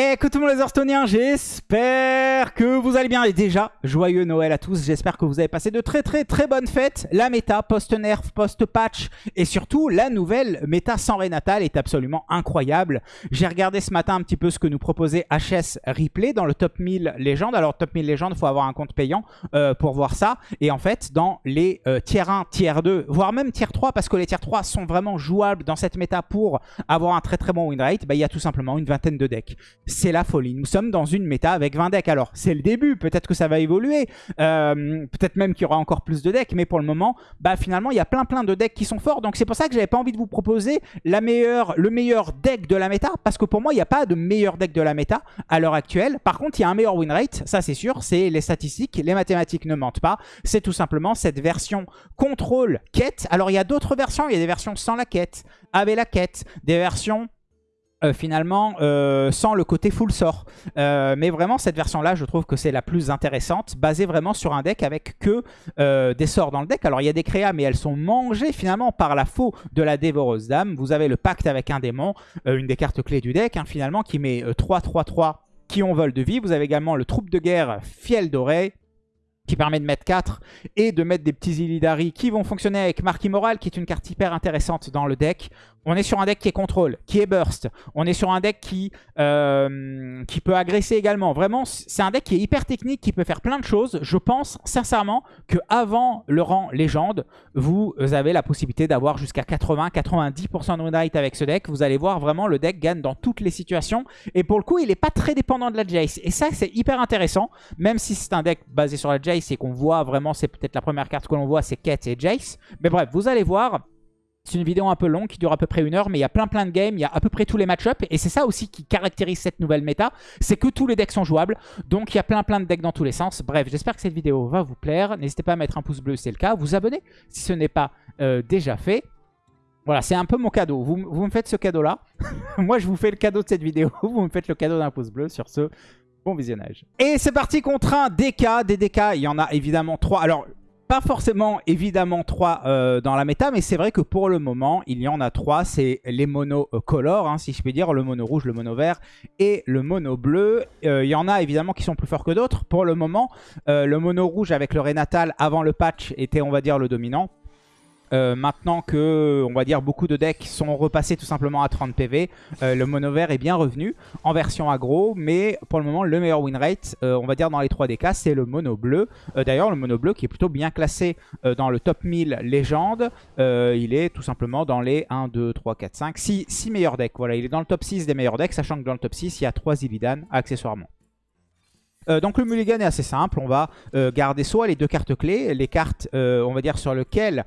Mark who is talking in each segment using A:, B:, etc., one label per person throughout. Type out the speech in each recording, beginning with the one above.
A: Le monde les Hearthstoniens, j'espère que vous allez bien. Et déjà, joyeux Noël à tous. J'espère que vous avez passé de très très très bonnes fêtes. La méta post-nerf, post-patch et surtout la nouvelle méta sans Renatal est absolument incroyable. J'ai regardé ce matin un petit peu ce que nous proposait HS Replay dans le top 1000 légende. Alors top 1000 légende, il faut avoir un compte payant euh, pour voir ça. Et en fait, dans les euh, tier 1, tier 2, voire même tier 3, parce que les tier 3 sont vraiment jouables dans cette méta pour avoir un très très bon win rate, bah, il y a tout simplement une vingtaine de decks c'est la folie. Nous sommes dans une méta avec 20 decks. Alors, c'est le début, peut-être que ça va évoluer, euh, peut-être même qu'il y aura encore plus de decks, mais pour le moment, bah finalement, il y a plein plein de decks qui sont forts. Donc c'est pour ça que j'avais pas envie de vous proposer la meilleure, le meilleur deck de la méta, parce que pour moi, il n'y a pas de meilleur deck de la méta à l'heure actuelle. Par contre, il y a un meilleur win rate, ça c'est sûr, c'est les statistiques, les mathématiques ne mentent pas. C'est tout simplement cette version contrôle quête. Alors, il y a d'autres versions, il y a des versions sans la quête, avec la quête, des versions euh, finalement euh, sans le côté full sort. Euh, mais vraiment cette version là je trouve que c'est la plus intéressante, basée vraiment sur un deck avec que des sorts dans le deck. Alors il y a des créas mais elles sont mangées finalement par la faux de la dévoreuse dame. Vous avez le pacte avec un démon, une des cartes clés du deck hein, finalement qui met 3-3-3 qui ont vol de vie. Vous avez également le troupe de guerre fiel d'oreille qui permet de mettre 4 et de mettre des petits Illidari qui vont fonctionner avec Marque Immorale qui est une carte hyper intéressante dans le deck. On est sur un deck qui est contrôle, qui est burst. On est sur un deck qui, euh, qui peut agresser également. Vraiment, c'est un deck qui est hyper technique, qui peut faire plein de choses. Je pense sincèrement qu'avant le rang légende, vous avez la possibilité d'avoir jusqu'à 80-90% de win rate avec ce deck. Vous allez voir vraiment le deck gagne dans toutes les situations. Et pour le coup, il n'est pas très dépendant de la Jace. Et ça, c'est hyper intéressant. Même si c'est un deck basé sur la Jace et qu'on voit vraiment, c'est peut-être la première carte que l'on voit, c'est Kate et Jace. Mais bref, vous allez voir... C'est une vidéo un peu longue qui dure à peu près une heure, mais il y a plein plein de games, il y a à peu près tous les match-ups. Et c'est ça aussi qui caractérise cette nouvelle méta, c'est que tous les decks sont jouables. Donc il y a plein plein de decks dans tous les sens. Bref, j'espère que cette vidéo va vous plaire. N'hésitez pas à mettre un pouce bleu si c'est le cas, vous abonner si ce n'est pas euh, déjà fait. Voilà, c'est un peu mon cadeau. Vous, vous me faites ce cadeau-là. Moi, je vous fais le cadeau de cette vidéo. Vous me faites le cadeau d'un pouce bleu sur ce bon visionnage. Et c'est parti contre un DK. Des DK, il y en a évidemment trois. Alors, pas forcément évidemment 3 euh, dans la méta, mais c'est vrai que pour le moment, il y en a 3. C'est les monocolores, hein, si je puis dire, le mono rouge, le mono vert et le mono bleu. Euh, il y en a évidemment qui sont plus forts que d'autres. Pour le moment, euh, le mono rouge avec le Renatal avant le patch était, on va dire, le dominant. Euh, maintenant que, on va dire, beaucoup de decks sont repassés tout simplement à 30 PV, euh, le mono vert est bien revenu en version aggro, mais pour le moment, le meilleur win rate, euh, on va dire dans les 3 DK, c'est le mono bleu. D'ailleurs, le mono bleu qui est plutôt bien classé dans le top 1000 légende, il est tout simplement dans les 1, 2, 3, 4, 5, 6, 6 meilleurs decks. Voilà, il est dans le top 6 des meilleurs decks, sachant que dans le top 6, il y a 3 Illidan accessoirement. Euh, donc le mulligan est assez simple, on va euh, garder soit les deux cartes clés, les cartes euh, on va dire sur, lesquelles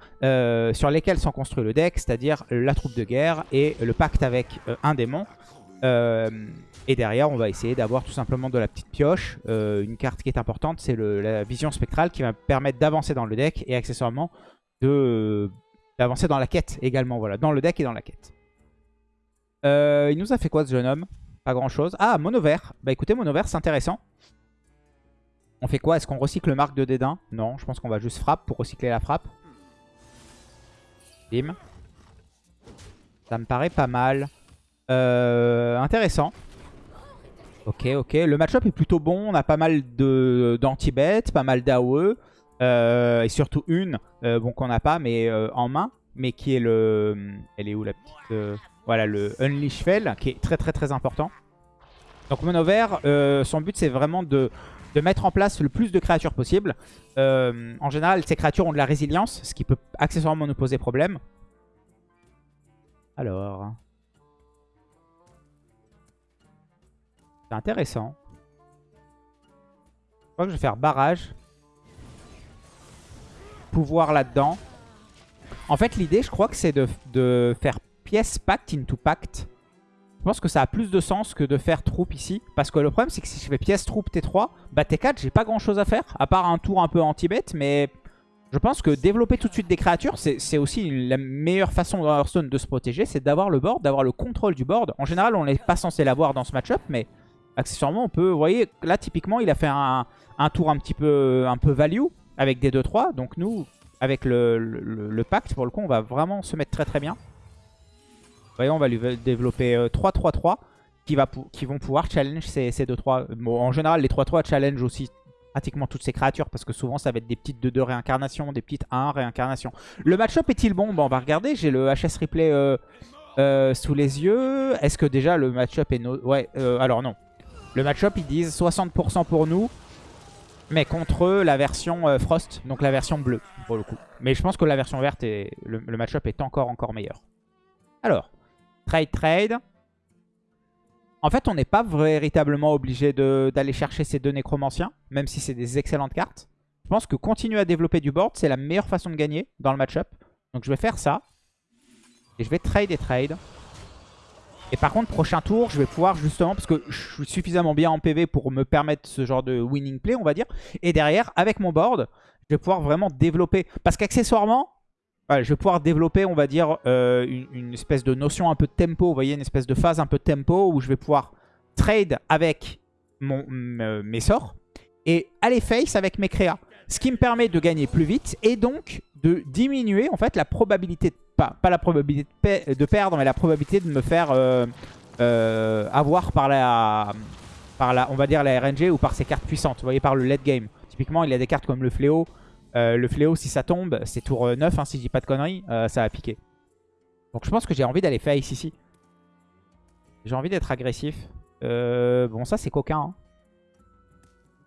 A: sont construits le deck, c'est-à-dire la troupe de guerre et le pacte avec un démon. et derrière on va essayer d'avoir tout simplement de la petite pioche. une carte qui est importante c'est la vision spectrale qui va permettre d'avancer dans le deck et accessoirement d'avancer dans la quête également, voilà, dans le deck et dans la quête. il nous a fait quoi ce jeune homme? Pas grand chose. Ah, mono vert. Bah écoutez, mono vert c'est intéressant. On fait quoi? Est-ce qu'on recycle le marque de dédain? Non, je pense qu'on va juste frappe pour recycler la frappe. Bim. Ça me paraît pas mal. Euh, intéressant. Ok, ok. Le match-up est plutôt bon. On a pas mal d'anti-bet, pas mal d'AOE. Euh, et surtout une, euh, bon qu'on n'a pas, mais en main. Mais qui est le... Elle est où la petite... voilà, le Unleash Fell, qui est très très très important. Donc Mono Vert, son but c'est vraiment de de mettre en place le plus de créatures possible. Euh, en général, ces créatures ont de la résilience, ce qui peut accessoirement nous poser problème. Alors... C'est intéressant. Je crois que je vais faire barrage. Pouvoir là-dedans. En fait, l'idée, je crois que c'est de, de faire pièce pact into pact. Je pense que ça a plus de sens que de faire troupe ici. Parce que le problème, c'est que si je fais pièce troupe T3, bah T4, j'ai pas grand chose à faire. À part un tour un peu anti-bet. Mais je pense que développer tout de suite des créatures, c'est aussi la meilleure façon dans Hearthstone de se protéger. C'est d'avoir le board, d'avoir le contrôle du board. En général, on n'est pas censé l'avoir dans ce match-up. Mais accessoirement, on peut... Vous voyez, là, typiquement, il a fait un, tour un petit peu, un peu value avec des 2-3. Donc nous, avec le, le pacte, pour le coup, on va vraiment se mettre très très bien. Voyons, on va lui développer 3-3-3. Euh, qui, va qui vont pouvoir challenge ces, ces 2-3. Bon, en général, les 3-3 challenge aussi pratiquement toutes ces créatures parce que souvent ça va être des petites 2-2 réincarnations, des petites 1 réincarnations. Le match-up est-il bon? Bon, On va regarder, j'ai le HS replay euh, euh, sous les yeux. Est-ce que déjà le match-up est... No ouais, euh, alors non. Le match-up ils disent 60% pour nous, mais contre la version Frost, donc la version bleue pour le coup. Mais je pense que la version verte et le, le match-up est encore encore meilleur. Alors, trade trade. En fait, on n'est pas véritablement obligé d'aller chercher ces deux nécromanciens, même si c'est des excellentes cartes. Je pense que continuer à développer du board, c'est la meilleure façon de gagner dans le match-up. Donc je vais faire ça. Et je vais trade et trade. Et par contre, prochain tour, je vais pouvoir justement, parce que je suis suffisamment bien en PV pour me permettre ce genre de winning play, on va dire. Et derrière, avec mon board, je vais pouvoir vraiment développer. Parce qu'accessoirement, je vais pouvoir développer, on va dire, euh, une, espèce de notion un peu de tempo. Voyez, une espèce de phase un peu de tempo où je vais pouvoir trade avec mon, euh, mes sorts et aller face avec mes créas. Ce qui me permet de gagner plus vite et donc de diminuer en fait la probabilité, de, pas, la probabilité de, perdre, mais la probabilité de me faire euh, avoir par la, par la, on va dire la RNG ou par ses cartes puissantes. Voyez, par le late game. Typiquement, il y a des cartes comme le fléau euh, le fléau, si ça tombe, c'est tour 9, hein, si je dis pas de conneries, euh, ça va piquer. Donc je pense que j'ai envie d'aller face ici. J'ai envie d'être agressif. Euh, bon, ça c'est coquin. Hein.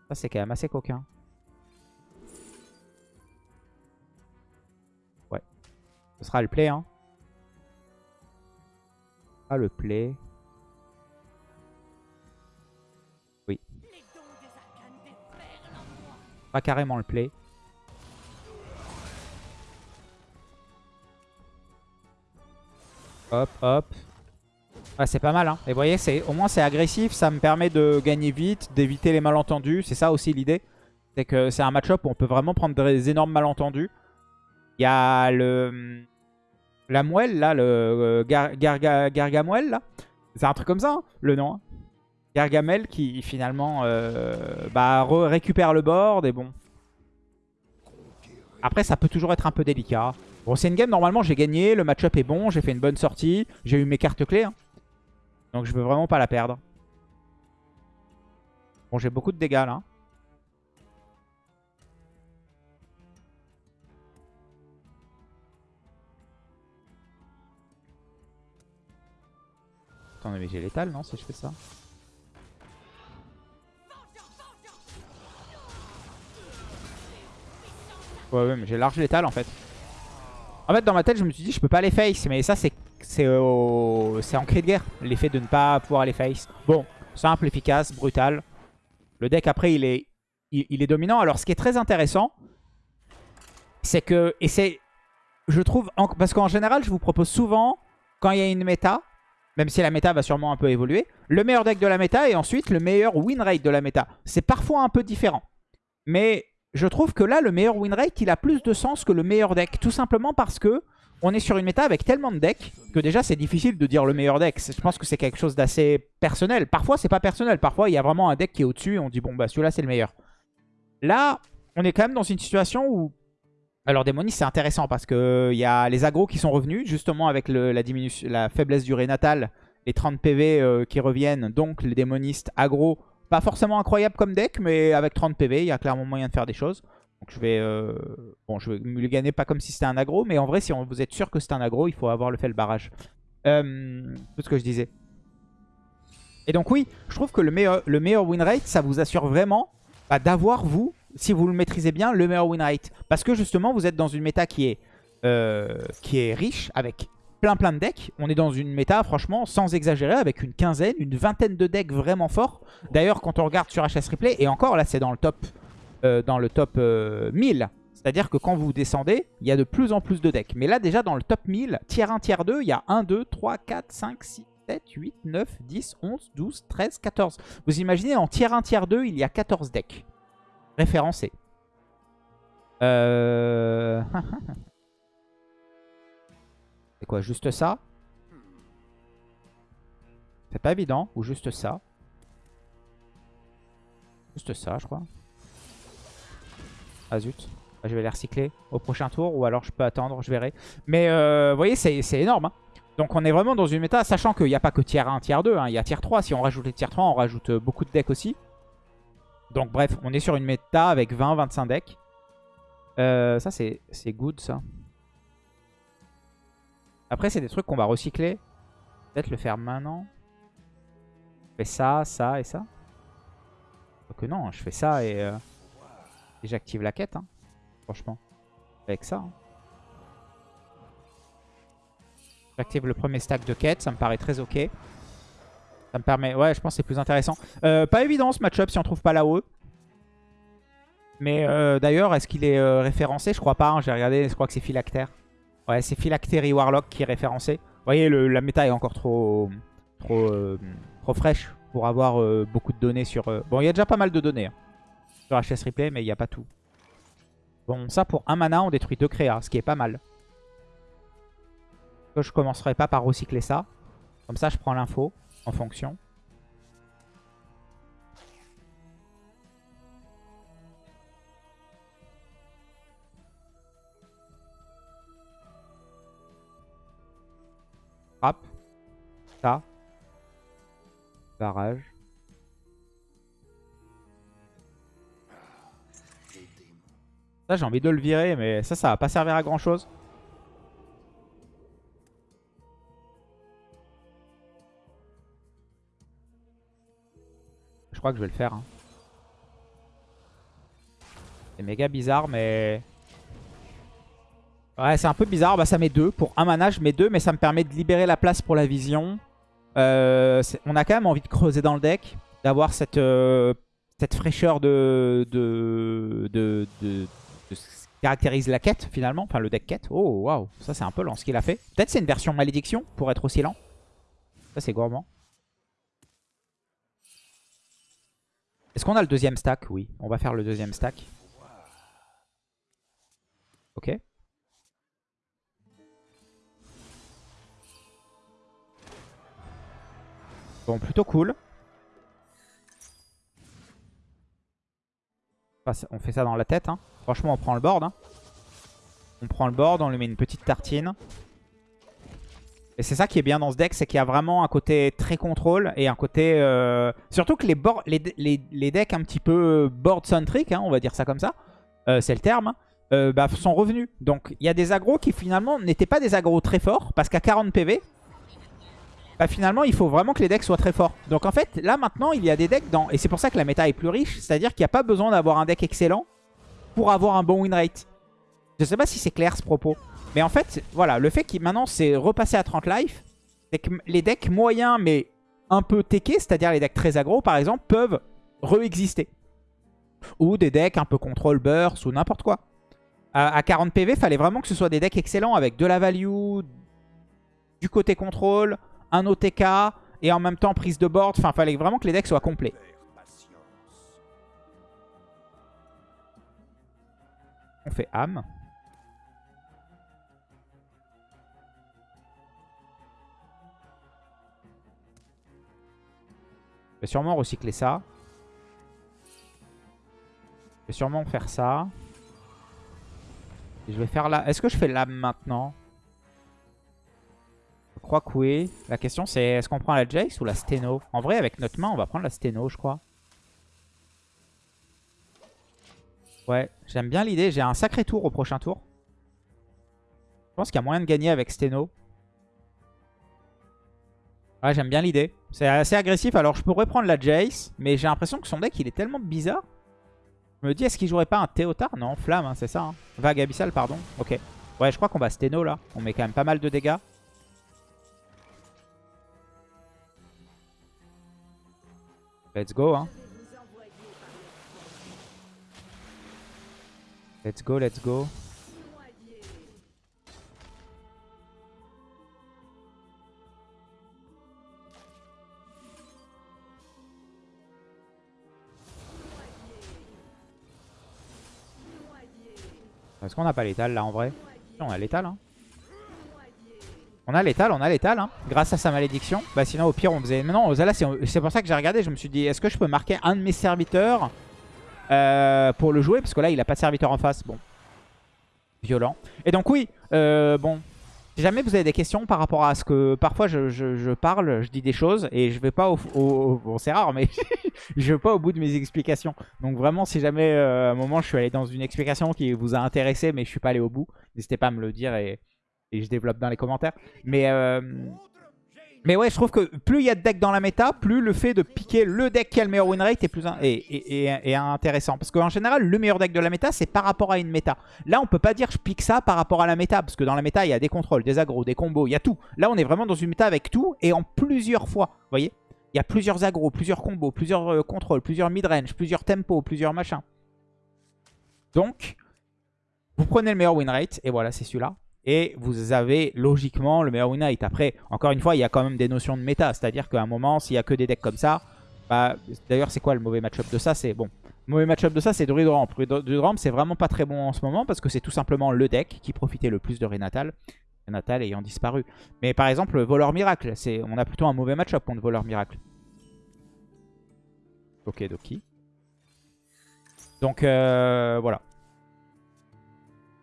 A: Ça c'est quand même assez coquin. Ouais. Ce sera le play. Hein. Ah, le play. Oui. Pas carrément le play. Hop, hop. c'est pas mal. Hein. Et vous voyez, au moins c'est agressif. Ça me permet de gagner vite, d'éviter les malentendus. C'est ça aussi l'idée. C'est que c'est un match-up où on peut vraiment prendre des énormes malentendus. Il y a le... La moelle, là, le euh, Gargamel, là. C'est un truc comme ça, hein, le nom. Hein. Gargamel qui finalement euh, bah, récupère le board et bon. Après, ça peut toujours être un peu délicat. Bon, c'est une game, normalement, j'ai gagné. Le match-up est bon. J'ai fait une bonne sortie. J'ai eu mes cartes clés. Hein. Donc, je veux vraiment pas la perdre. Bon, j'ai beaucoup de dégâts, là. Attendez, mais j'ai l'étal, non, si je fais ça? Ouais, ouais, mais j'ai large l'étal, en fait. En fait, dans ma tête, je me suis dit, je peux pas aller face. Mais ça, c'est en cri de guerre, l'effet de ne pas pouvoir aller face. Bon, simple, efficace, brutal. Le deck, après, il est, il, est dominant. Alors, ce qui est très intéressant, c'est que... Et c'est... Je trouve... parce qu'en général, je vous propose souvent, quand il y a une méta, même si la méta va sûrement un peu évoluer, le meilleur deck de la méta et ensuite le meilleur win rate de la méta. C'est parfois un peu différent. Mais je trouve que là, le meilleur win rate, il a plus de sens que le meilleur deck. Tout simplement parce que on est sur une méta avec tellement de decks que déjà, c'est difficile de dire le meilleur deck. Je pense que c'est quelque chose d'assez personnel. Parfois, c'est pas personnel. Parfois, il y a vraiment un deck qui est au-dessus et on dit, bon, bah celui-là, c'est le meilleur. Là, on est quand même dans une situation où... Alors, Démonis, c'est intéressant parce qu'il y a les agros qui sont revenus, justement avec la, faiblesse du natal, les 30 PV euh, qui reviennent. Donc, les démonistes agro pas forcément incroyable comme deck, mais avec 30 PV, il y a clairement moyen de faire des choses. Donc je vais, euh, bon, je vais le gagner pas comme si c'était un aggro, mais en vrai, si vous êtes sûr que c'est un aggro, il faut avoir le fait le barrage. Euh, tout ce que je disais. Et donc oui, je trouve que le meilleur, le win rate, ça vous assure vraiment bah, d'avoir, vous, si vous le maîtrisez bien, le meilleur win rate. Parce que justement, vous êtes dans une méta qui est, euh, qui est riche, avec plein de decks. On est dans une méta, franchement, sans exagérer, avec une quinzaine, une vingtaine de decks vraiment forts. D'ailleurs, quand on regarde sur HS Replay, et encore là, c'est dans le top, euh, dans le top 1000. Euh, C'est-à-dire que quand vous descendez, il y a de plus en plus de decks. Mais là, déjà, dans le top 1000, tiers 1, tiers 2, il y a 1, 2, 3, 4, 5, 6, 7, 8, 9, 10, 11, 12, 13, 14. Vous imaginez, en tiers 1, tiers 2, il y a 14 decks référencés. Euh... Quoi Juste ça? C'est pas évident. Ou juste ça? Juste ça, je crois. Ah zut. Ah, je vais les recycler au prochain tour. Ou alors je peux attendre, je verrai. Mais euh, vous voyez, c'est énorme. Hein. Donc on est vraiment dans une méta, sachant qu'il n'y a pas que tier 1, tier 2, hein, il y a tier 3. Si on rajoute les tier 3, on rajoute euh, beaucoup de decks aussi. Donc bref, on est sur une méta avec 20-25 decks. Euh, ça, c'est good, ça. Après, c'est des trucs qu'on va recycler. Peut-être le faire maintenant. Je fais ça, ça et ça. Donc non, je fais ça et, euh, j'active la quête, hein, franchement. Avec ça. Hein. J'active le premier stack de quête, ça me paraît très ok. Ça me permet... Ouais, je pense que c'est plus intéressant. Euh, pas évident ce match-up si on trouve pas la haut Mais euh, d'ailleurs, est-ce qu'il est, référencé? Je crois pas, hein, j'ai regardé, je crois que c'est Phylactère. Ouais, c'est Phylactery Warlock qui est référencé. Vous voyez, la méta est encore trop, trop, trop fraîche pour avoir beaucoup de données sur... Bon, il y a déjà pas mal de données hein, sur HS Replay, mais il n'y a pas tout. Bon, ça pour un mana, on détruit deux créas, ce qui est pas mal je commencerai pas par recycler ça. Comme ça, je prends l'info en fonction. Barrage. Ça, j'ai envie de le virer, mais ça, ça va pas servir à grand chose. Je crois que je vais le faire. Hein. C'est méga bizarre, mais... Ouais, c'est un peu bizarre. Bah, ça met 2. Pour un mana, je mets 2, mais ça me permet de libérer la place pour la vision. Euh, on a quand même envie de creuser dans le deck. D'avoir cette, euh, fraîcheur de, ce qui caractérise la quête, finalement. Enfin, le deck quête. Oh, waouh. Ça, c'est un peu lent ce qu'il a fait. Peut-être c'est une version malédiction pour être aussi lent. Ça, c'est gourmand. Est-ce qu'on a le deuxième stack? Oui, on va faire le deuxième stack. Ok. Bon, plutôt cool. on fait ça dans la tête. Hein. Franchement, on prend le board. Hein. On prend le board, on lui met une petite tartine. Et c'est ça qui est bien dans ce deck, c'est qu'il y a vraiment un côté très contrôle et un côté... Euh, surtout que les, decks un petit peu board-centric, hein, on va dire ça comme ça, euh, c'est le terme, euh, bah, sont revenus. Donc il y a des agros qui finalement n'étaient pas des agros très forts, parce qu'à 40 PV, bah, finalement il faut vraiment que les decks soient très forts. Donc en fait, là maintenant, il y a des decks dans... Et c'est pour ça que la méta est plus riche, c'est-à-dire qu'il n'y a pas besoin d'avoir un deck excellent pour avoir un bon win rate. Je sais pas si c'est clair ce propos. Mais en fait, voilà, le fait qu'il maintenant c'est repassé à 30 life, c'est que les decks moyens mais un peu techés, c'est-à-dire les decks très aggro par exemple, peuvent re-exister. Ou des decks un peu control burst ou n'importe quoi. À, 40 PV, il fallait vraiment que ce soit des decks excellents avec de la value, du côté contrôle, un OTK et en même temps prise de board. Enfin, fallait vraiment que les decks soient complets. On fait âme. Je vais sûrement recycler ça. Je vais sûrement faire ça. Je vais faire là. Est-ce que je fais l'âme maintenant? Crois que oui. La question c'est est-ce qu'on prend la Jace ou la Steno? En vrai avec notre main on va prendre la Steno je crois. Ouais, j'aime bien l'idée. J'ai un sacré tour au prochain tour. Je pense qu'il y a moyen de gagner avec Steno. Ouais, j'aime bien l'idée. C'est assez agressif. Alors, je pourrais prendre la Jace, mais j'ai l'impression que son deck, il est tellement bizarre. Je me dis, est-ce qu'il jouerait pas un Théotard Non, Flamme, hein, c'est ça. Hein. Vague Abyssal, pardon. Ok. Ouais, je crois qu'on va Steno, là. On met quand même pas mal de dégâts. Let's go, hein. Let's go, let's go. Est-ce qu'on n'a pas l'étal là en vrai? On a l'étal hein. On a l'étal, on a l'étal hein, grâce à sa malédiction. Bah sinon au pire on faisait... Mais non, là c'est pour ça que j'ai regardé, je me suis dit est-ce que je peux marquer un de mes serviteurs euh, pour le jouer? Parce que là il a pas de serviteur en face, bon. Violent. Et donc oui, euh, bon, Si jamais vous avez des questions par rapport à ce que parfois je parle, je dis des choses et je vais pas au... au- bon c'est rare mais je vais pas au bout de mes explications. Donc vraiment si jamais euh, à un moment je suis allé dans une explication qui vous a intéressé mais je suis pas allé au bout, n'hésitez pas à me le dire et, et je développe dans les commentaires. Mais, euh, mais ouais je trouve que plus il y a de decks dans la méta, plus le fait de piquer le deck qui a le meilleur win rate est, plus intéressant. Parce qu'en général le meilleur deck de la méta c'est par rapport à une méta. Là, on peut pas dire je pique ça par rapport à la méta, parce que dans la méta, il y a des contrôles, des agros, des combos, il y a tout. Là, on est vraiment dans une méta avec tout, et en plusieurs fois, vous voyez? Il y a plusieurs agros, plusieurs combos, plusieurs euh, contrôles, plusieurs mid-range, plusieurs tempos, plusieurs machins. Donc, vous prenez le meilleur win rate, et voilà, c'est celui-là. Et vous avez logiquement le meilleur rate. Après, encore une fois, il y a quand même des notions de méta, c'est-à-dire qu'à un moment, s'il y a que des decks comme ça, bah, d'ailleurs, c'est quoi le mauvais match-up de ça? C'est bon, le mauvais match-up de ça, c'est Druid Ramp. Druid Ramp, c'est vraiment pas très bon en ce moment parce que c'est tout simplement le deck qui profitait le plus de Renatal. Renatal ayant disparu. Mais par exemple, Voleur Miracle, on a plutôt un mauvais match-up contre Voleur Miracle. Ok, Doki. Donc, euh, voilà.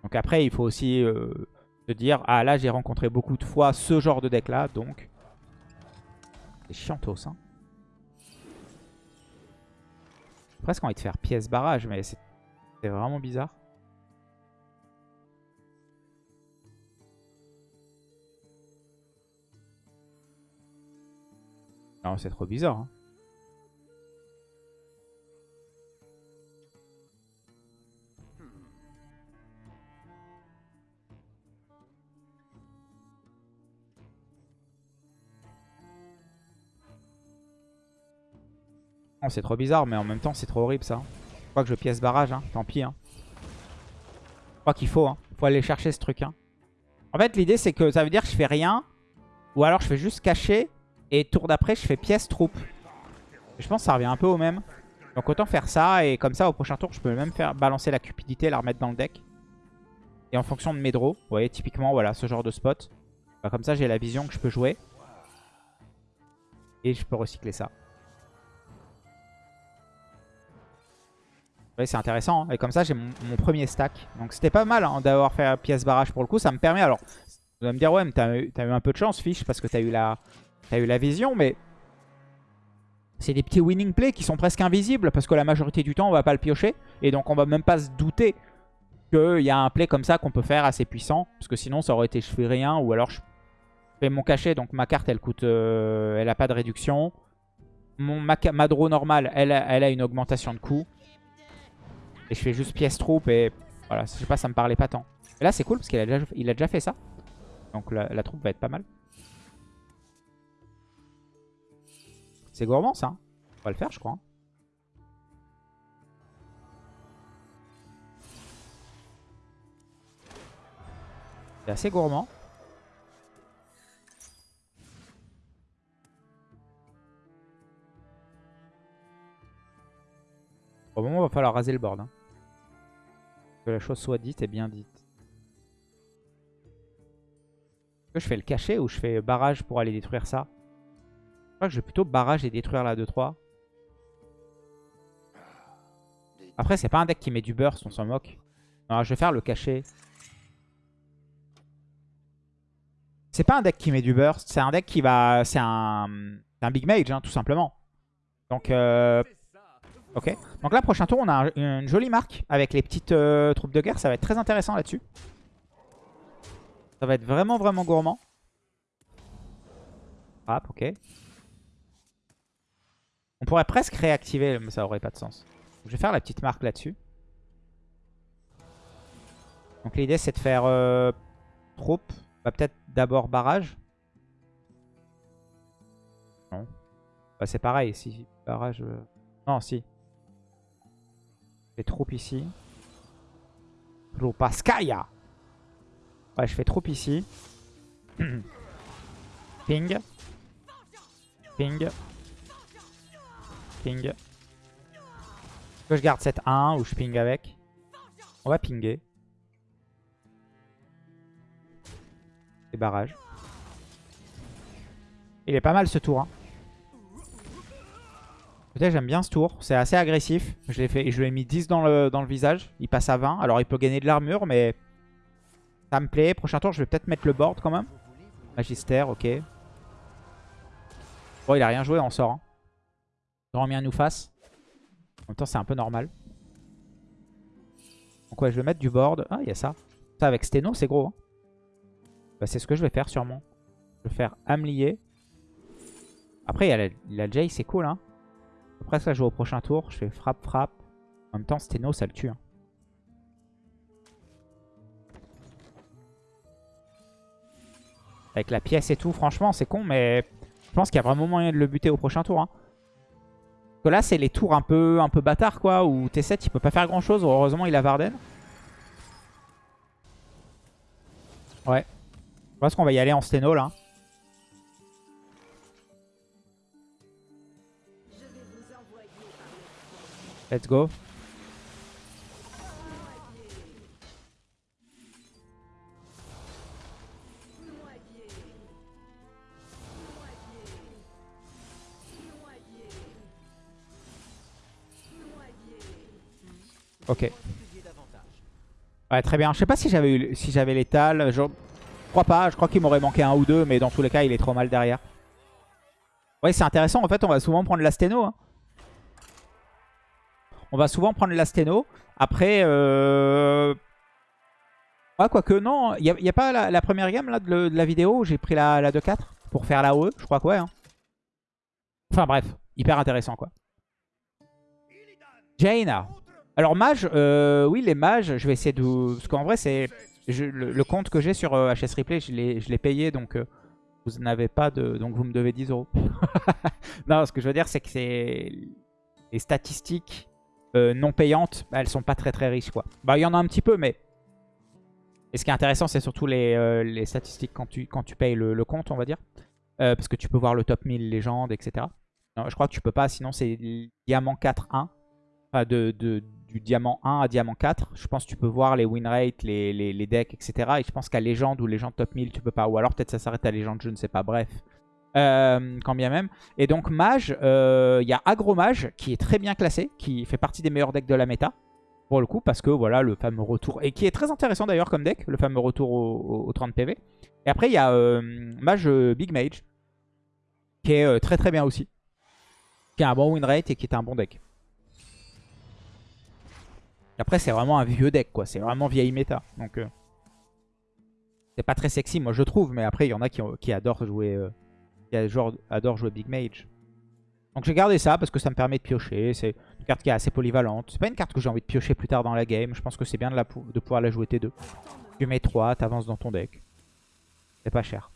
A: Donc après, il faut aussi euh, se dire, ah là, j'ai rencontré beaucoup de fois ce genre de deck-là, donc... C'est chiantos, hein. J'ai presque envie de faire pièce barrage, mais c'est c'est vraiment bizarre. Non, c'est trop bizarre. hein. Non, c'est trop bizarre, mais en même temps, c'est trop horrible ça. Je crois que je pièce barrage, hein. tant pis. Hein. Je crois qu'il faut, hein. faut aller chercher ce truc. En fait, l'idée, c'est que ça veut dire que je fais rien, ou alors je fais juste cacher, et tour d'après, je fais pièce troupe. Je pense que ça revient un peu au même. Donc autant faire ça, et comme ça, au prochain tour, je peux même faire balancer la cupidité, la remettre dans le deck. Et en fonction de mes draws, vous voyez, typiquement, voilà, ce genre de spot. Bah, comme ça, j'ai la vision que je peux jouer. Et je peux recycler ça. Ouais, c'est intéressant. hein. Et comme ça, j'ai mon, premier stack. Donc c'était pas mal hein, d'avoir fait pièce barrage pour le coup. Ça me permet... Alors, vous allez me dire, ouais, mais t'as eu, un peu de chance, Fish, parce que t'as eu, la, eu la vision. Mais c'est des petits winning plays qui sont presque invisibles. Parce que la majorité du temps, on va pas le piocher. Et donc, on va même pas se douter qu'il y a un play comme ça qu'on peut faire assez puissant. Parce que sinon, ça aurait été je fais rien. Ou alors, je fais mon cachet. Donc, ma carte, elle coûte... euh, elle a pas de réduction. Mon, ma, draw normale, elle elle a une augmentation de coût. Et je fais juste pièce troupe et voilà, je sais pas, ça me parlait pas tant. Et là c'est cool parce qu'il a, déjà- il a déjà fait ça. Donc la, troupe va être pas mal. C'est gourmand ça. hein. On va le faire je crois. hein. C'est assez gourmand. Au moment, il va falloir raser le board. hein. Que la chose soit dite et bien dite. Que je fais le cacher ou je fais barrage pour aller détruire ça? Je crois que je vais plutôt barrage et détruire la 2-3. Après, c'est pas un deck qui met du burst, on s'en moque. Non, je vais faire le cacher. C'est pas un deck qui met du burst, c'est un deck qui va... C'est un... un big mage, hein, tout simplement. Donc, euh, Ok. Donc là, prochain tour, on a un- une jolie marque avec les petites euh, troupes de guerre. Ça va être très intéressant là-dessus. Ça va être vraiment, vraiment gourmand. Hop, ok. On pourrait presque réactiver, mais ça aurait pas de sens. Je vais faire la petite marque là-dessus. Donc l'idée, c'est de faire euh, troupe. Bah, Peut-être d'abord barrage. Non. Bah, c'est pareil. Si barrage... euh, Non, si. Fais troupe ici. Troupaskaya. Ouais, je fais troupe ici. Ping. Ping. Ping. Est-ce que je garde cette 1 ou je ping avec? On va pinguer. Et barrage. Il est pas mal ce tour. Hein. Peut-être j'aime bien ce tour. C'est assez agressif. Je l'ai fait, je lui ai mis 10 dans le, dans le visage. Il passe à 20. Alors il peut gagner de l'armure, mais Ça me plaît. Prochain tour, je vais peut-être mettre le board quand même. Magister, ok. Bon, il a rien joué, on sort. Hein. Grand bien nous fasse. En même temps, c'est un peu normal. Donc ouais, je vais mettre du board. Ah, il y a ça. Ça, avec Steno, c'est gros. Hein. Bah, c'est ce que je vais faire, sûrement. Je vais faire Amlier. Après, il y a la, Jay, c'est cool. Hein. Après, ça, je joue au prochain tour. Je fais frappe, frappe. En même temps, Steno, ça le tue. Hein. Avec la pièce et tout, franchement, c'est con, mais je pense qu'il y a vraiment moyen de le buter au prochain tour. Hein. que là, c'est les tours un peu, un peu bâtards, quoi, où T7, il peut pas faire grand-chose. Heureusement, il a Varden. Ouais. Je pense qu'on va y aller en Steno, là. Let's go. Ok. Ouais, très bien. Je sais pas si j'avais si j'avais l'étal. Je crois pas. Je crois qu'il m'aurait manqué un ou deux. Mais dans tous les cas, il est trop mal derrière. Ouais, c'est intéressant. En fait, on va souvent prendre l'Asteno. Hein. On va souvent prendre l'Asteno. Après... Euh... Ouais, quoique non. Il n'y a, pas la, première gamme là, de, la vidéo où j'ai pris la, la 2-4 pour faire la OE. Je crois que ouais. Hein. Enfin bref. Hyper intéressant quoi. Jaina. Alors mage, euh, oui les mages, je vais essayer de... Parce qu'en vrai c'est... Le, compte que j'ai sur HS euh, Replay, je l'ai payé donc euh, vous n'avez pas de... Donc vous me devez 10 euros. non, ce que je veux dire c'est que c'est... Les statistiques non payantes, bah, elles sont pas très très riches quoi. Bah il y en a un petit peu mais... Et ce qui est intéressant c'est surtout les, les, statistiques quand tu, quand tu payes le, compte on va dire. parce que tu peux voir le top 1000 légendes etc. Non, je crois que tu peux pas sinon c'est diamant 4-1. Enfin de, de du diamant 1 à diamant 4. Je pense que tu peux voir les win rates, les, les, decks, etc. Et je pense qu'à légende ou légende top 1000, tu peux pas. Ou alors peut-être ça s'arrête à légende, je ne sais pas. Bref. Euh, quand bien même. Et donc mage, euh, il y a agromage qui est très bien classé, qui fait partie des meilleurs decks de la méta. Pour le coup, parce que voilà, le fameux retour. Et qui est très intéressant d'ailleurs comme deck, le fameux retour au, 30 PV. Et après, il y a euh, mage Big Mage, qui est très très bien aussi. Qui a un bon win rate et qui est un bon deck. Après, c'est vraiment un vieux deck, quoi. C'est vraiment vieille méta. Donc, c'est pas très sexy, moi, je trouve. Mais après, il y en a qui, adorent jouer qui adorent jouer Big Mage. Donc, j'ai gardé ça parce que ça me permet de piocher. C'est une carte qui est assez polyvalente. C'est pas une carte que j'ai envie de piocher plus tard dans la game. Je pense que c'est bien de, la, de pouvoir la jouer T2. Tu mets 3, t'avances dans ton deck. C'est pas cher.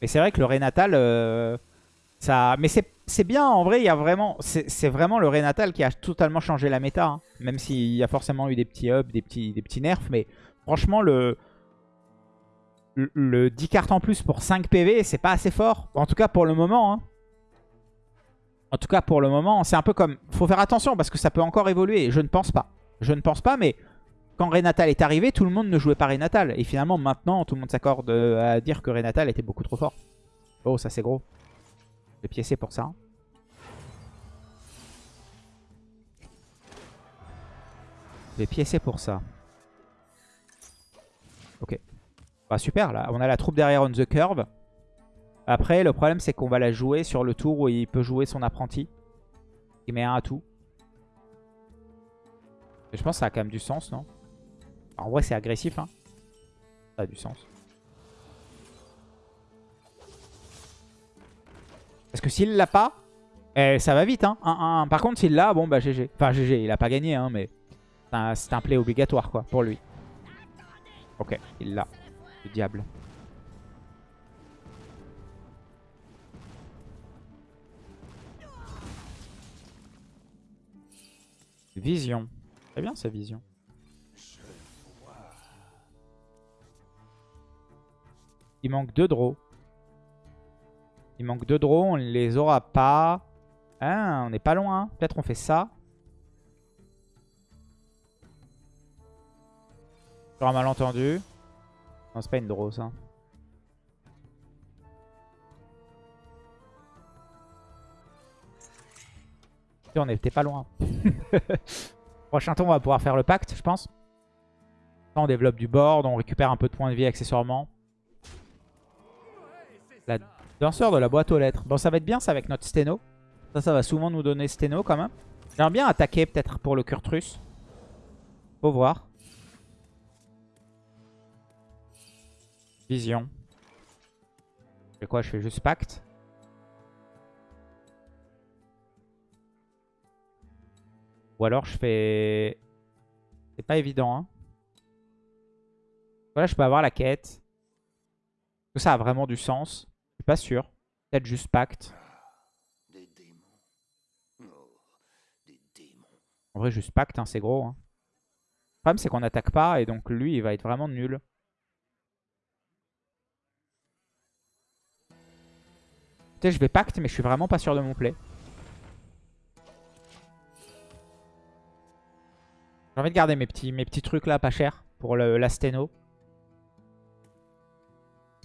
A: Mais c'est vrai que le Renatal... Euh, ça... Mais c'est bien, en vrai, il y a vraiment, c'est vraiment le Renatal qui a totalement changé la méta. Hein. Même s'il y a forcément eu des petits ups, des petits nerfs. Mais franchement, le, le, 10 cartes en plus pour 5 PV, c'est pas assez fort. En tout cas, pour le moment. Hein. En tout cas, pour le moment, c'est un peu comme... faut faire attention parce que ça peut encore évoluer. Je ne pense pas. Je ne pense pas, mais quand Renatal est arrivé, tout le monde ne jouait pas Renatal. Et finalement, maintenant, tout le monde s'accorde à dire que Renatal était beaucoup trop fort. Oh, ça c'est gros. Je vais piécer pour ça. Je vais piécer pour ça. Bah super, là, on a la troupe derrière on the curve. Après, le problème, c'est qu'on va la jouer sur le tour où il peut jouer son apprenti. Il met un à tout. je pense que ça a quand même du sens, non? En vrai, c'est agressif, hein. Ça a du sens. Parce que s'il l'a pas, eh, ça va vite. Hein. Par contre, s'il l'a, bon bah GG. Enfin GG, il a pas gagné, hein, mais c'est un, play obligatoire quoi pour lui. Ok, il l'a. Le diable. Vision. Très bien sa vision. Il manque deux draws. Il manque deux draws, on les aura pas. Ah, on n'est pas loin. Peut-être on fait ça. Sur un malentendu. Non, c'est pas une draw ça. on était pas loin. Prochain tour, on va pouvoir faire le pacte, je pense. on développe du board, on récupère un peu de points de vie accessoirement. La danseur de la boîte aux lettres. Bon, ça va être bien ça avec notre sténo. Ça, ça va souvent nous donner sténo quand même. J'aimerais bien attaquer peut-être pour le Kurtrus. Faut voir. Vision. Je fais quoi Je fais juste pacte? Ou alors je fais... C'est pas évident, hein. Voilà, je peux avoir la quête. Est-ce que ça a vraiment du sens? Je suis pas sûr. Peut-être juste pacte.
B: Des démons. Oh, des démons.
A: En vrai, juste pacte, hein, c'est gros. Hein. Le problème, c'est qu'on n'attaque pas et donc lui, il va être vraiment nul. Je vais pacte, mais je suis vraiment pas sûr de mon play. J'ai envie de garder mes petits, mes petits trucs là, pas cher, pour le, la sténo.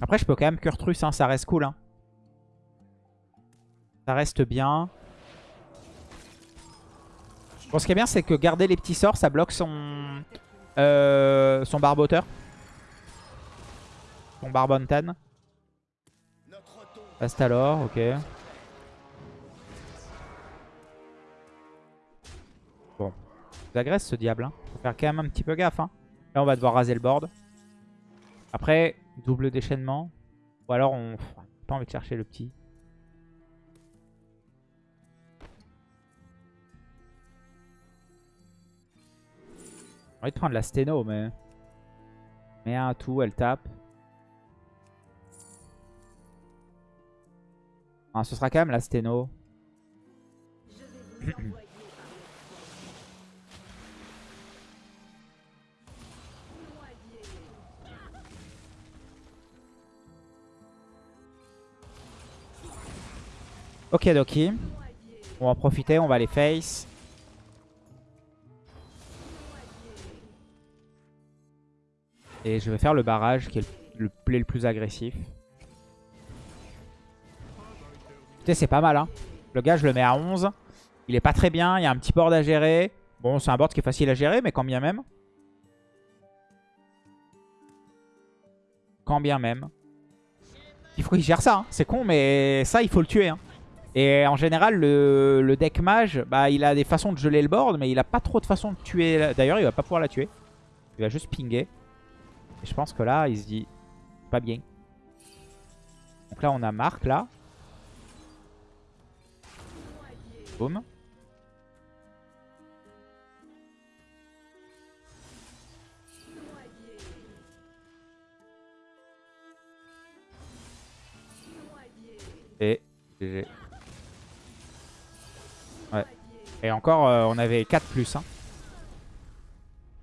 A: Après, je peux quand même Kurtrus, hein, ça reste cool. Hein. Ça reste bien. Ce qui est bien, c'est que garder les petits sorts, ça bloque son, euh, son barboteur. Son barbontan. Reste alors, ok. Bon. Il agresse ce diable. Hein. Faut faire quand même un petit peu gaffe. Hein. Là, on va devoir raser le board. Après, double déchaînement. Ou alors, on... Pas envie de chercher le petit. J'ai envie de prendre la sténo, mais... Mais un tout, elle tape. Ah, ce sera quand même la sténo. ok Doki. On va en profiter, on va les face. Et je vais faire le barrage qui est le play le plus agressif. C'est pas mal. Hein. Le gars, je le mets à 11. Il est pas très bien. Il y a un petit board à gérer. Bon, c'est un board qui est facile à gérer, mais quand bien même. Quand bien même. Il faut qu'il gère ça. Hein. C'est con, mais ça, il faut le tuer. Hein. Et en général, le, deck mage, bah, il a des façons de geler le board, mais il a pas trop de façons de tuer. D'ailleurs, il va pas pouvoir la tuer. Il va juste pinguer. Et je pense que là, il se dit pas bien. Donc là, on a Marc, là. Et GG. Ouais. Et encore, euh, on avait 4 plus. Hein.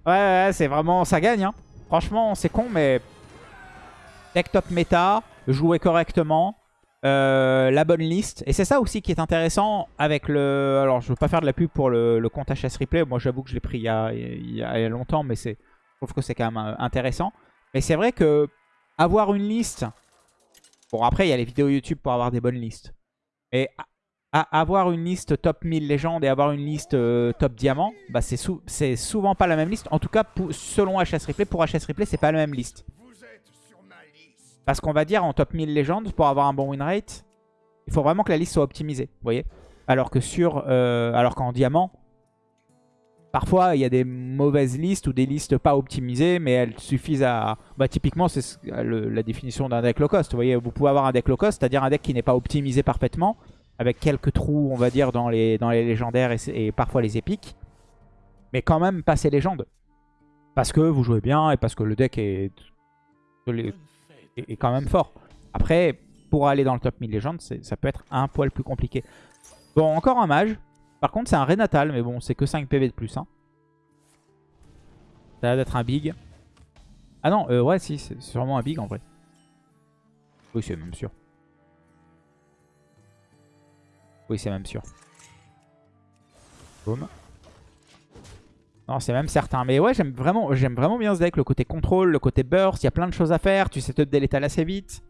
A: Ouais, ouais, c'est vraiment... Ça gagne. Hein. Franchement, c'est con, mais... Deck top méta, jouer correctement. Euh, la bonne liste. Et c'est ça aussi qui est intéressant avec le... Alors, je veux pas faire de la pub pour le, compte HS Replay. Moi, j'avoue que je l'ai pris il y, a, il y, a, longtemps, mais je trouve que c'est quand même euh, intéressant. Mais c'est vrai que avoir une liste... Bon, après, il y a les vidéos YouTube pour avoir des bonnes listes. Mais avoir une liste top 1000 légende et avoir une liste euh, top diamant, bah c'est souvent pas la même liste. En tout cas, selon HS Replay, pour HS Replay, c'est pas la même liste. Parce qu'on va dire en top 1000 légendes, pour avoir un bon win rate, il faut vraiment que la liste soit optimisée. Vous voyez Alors que sur, euh, alors qu'en diamant, parfois il y a des mauvaises listes ou des listes pas optimisées, mais elles suffisent à... Bah, typiquement, c'est la définition d'un deck low cost. Vous voyez, vous pouvez avoir un deck low cost, c'est-à-dire un deck qui n'est pas optimisé parfaitement, avec quelques trous, on va dire, dans les, dans les légendaires et, et parfois les épiques, mais quand même passer légende. Parce que vous jouez bien et parce que le deck est est, quand même fort. Après, pour aller dans le top 1000 légendes, ça peut être un poil plus compliqué. Bon, encore un mage. Par contre, c'est un Renatal, mais bon, c'est que 5 PV de plus. Hein. Ça a l'air d'être un big. Ah non, euh, ouais, si, c'est sûrement un big en vrai. Oui, c'est même sûr. Oui, c'est même sûr. Boum. Non, c'est même certain. Mais ouais, j'aime vraiment, vraiment bien ce deck. Le côté contrôle, le côté burst. Il y a plein de choses à faire. Tu sais te l'étal assez vite.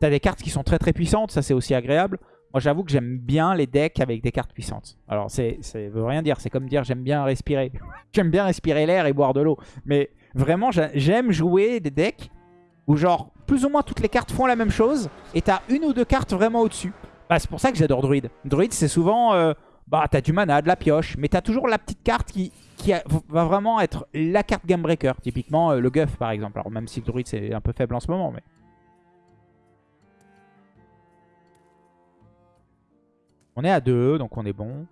A: T'as des cartes qui sont très très puissantes. Ça, c'est aussi agréable. Moi, j'avoue que j'aime bien les decks avec des cartes puissantes. Alors, ça veut rien dire. C'est comme dire j'aime bien respirer. j'aime bien respirer l'air et boire de l'eau. Mais Vraiment, j'a- j'aime jouer des decks où genre plus ou moins toutes les cartes font la même chose et t'as une ou deux cartes vraiment au-dessus. Bah, c'est pour ça que j'adore Druid. Druid, c'est souvent... euh, bah, t'as du mana, de la pioche, mais t'as toujours la petite carte qui, qui va vraiment être la carte game breaker. Typiquement, euh, le Guff, par exemple. Alors, même si le Druid, c'est un peu faible en ce moment, mais... On est à 2, donc on est bon.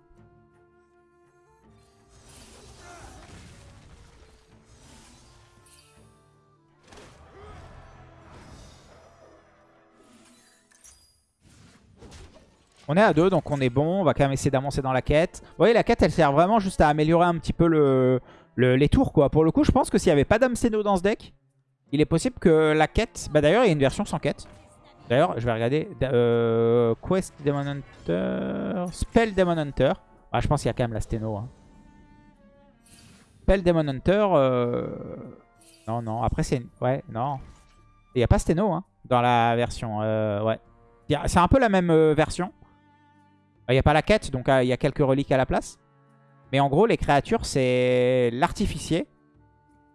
A: On est à 2, donc on est bon. On va quand même essayer d'avancer dans la quête. Vous voyez, la quête, elle sert vraiment juste à améliorer un petit peu le, le- les tours, quoi. Pour le coup, je pense que s'il n'y avait pas d'âme Seno dans ce deck, il est possible que la quête... Bah d'ailleurs, il y a une version sans quête. D'ailleurs, je vais regarder. Euh, Quest Demon Hunter... Spell Demon Hunter. Ah, je pense qu'il y a quand même la Steno. hein. Spell Demon Hunter... euh, Non, non. Après, c'est... Ouais, non. Il n'y a pas Steno hein, dans la version. euh, ouais. C'est un peu la même version. Il n'y a pas la quête, donc euh, il y a quelques reliques à la place. Mais en gros, les créatures, c'est l'artificier.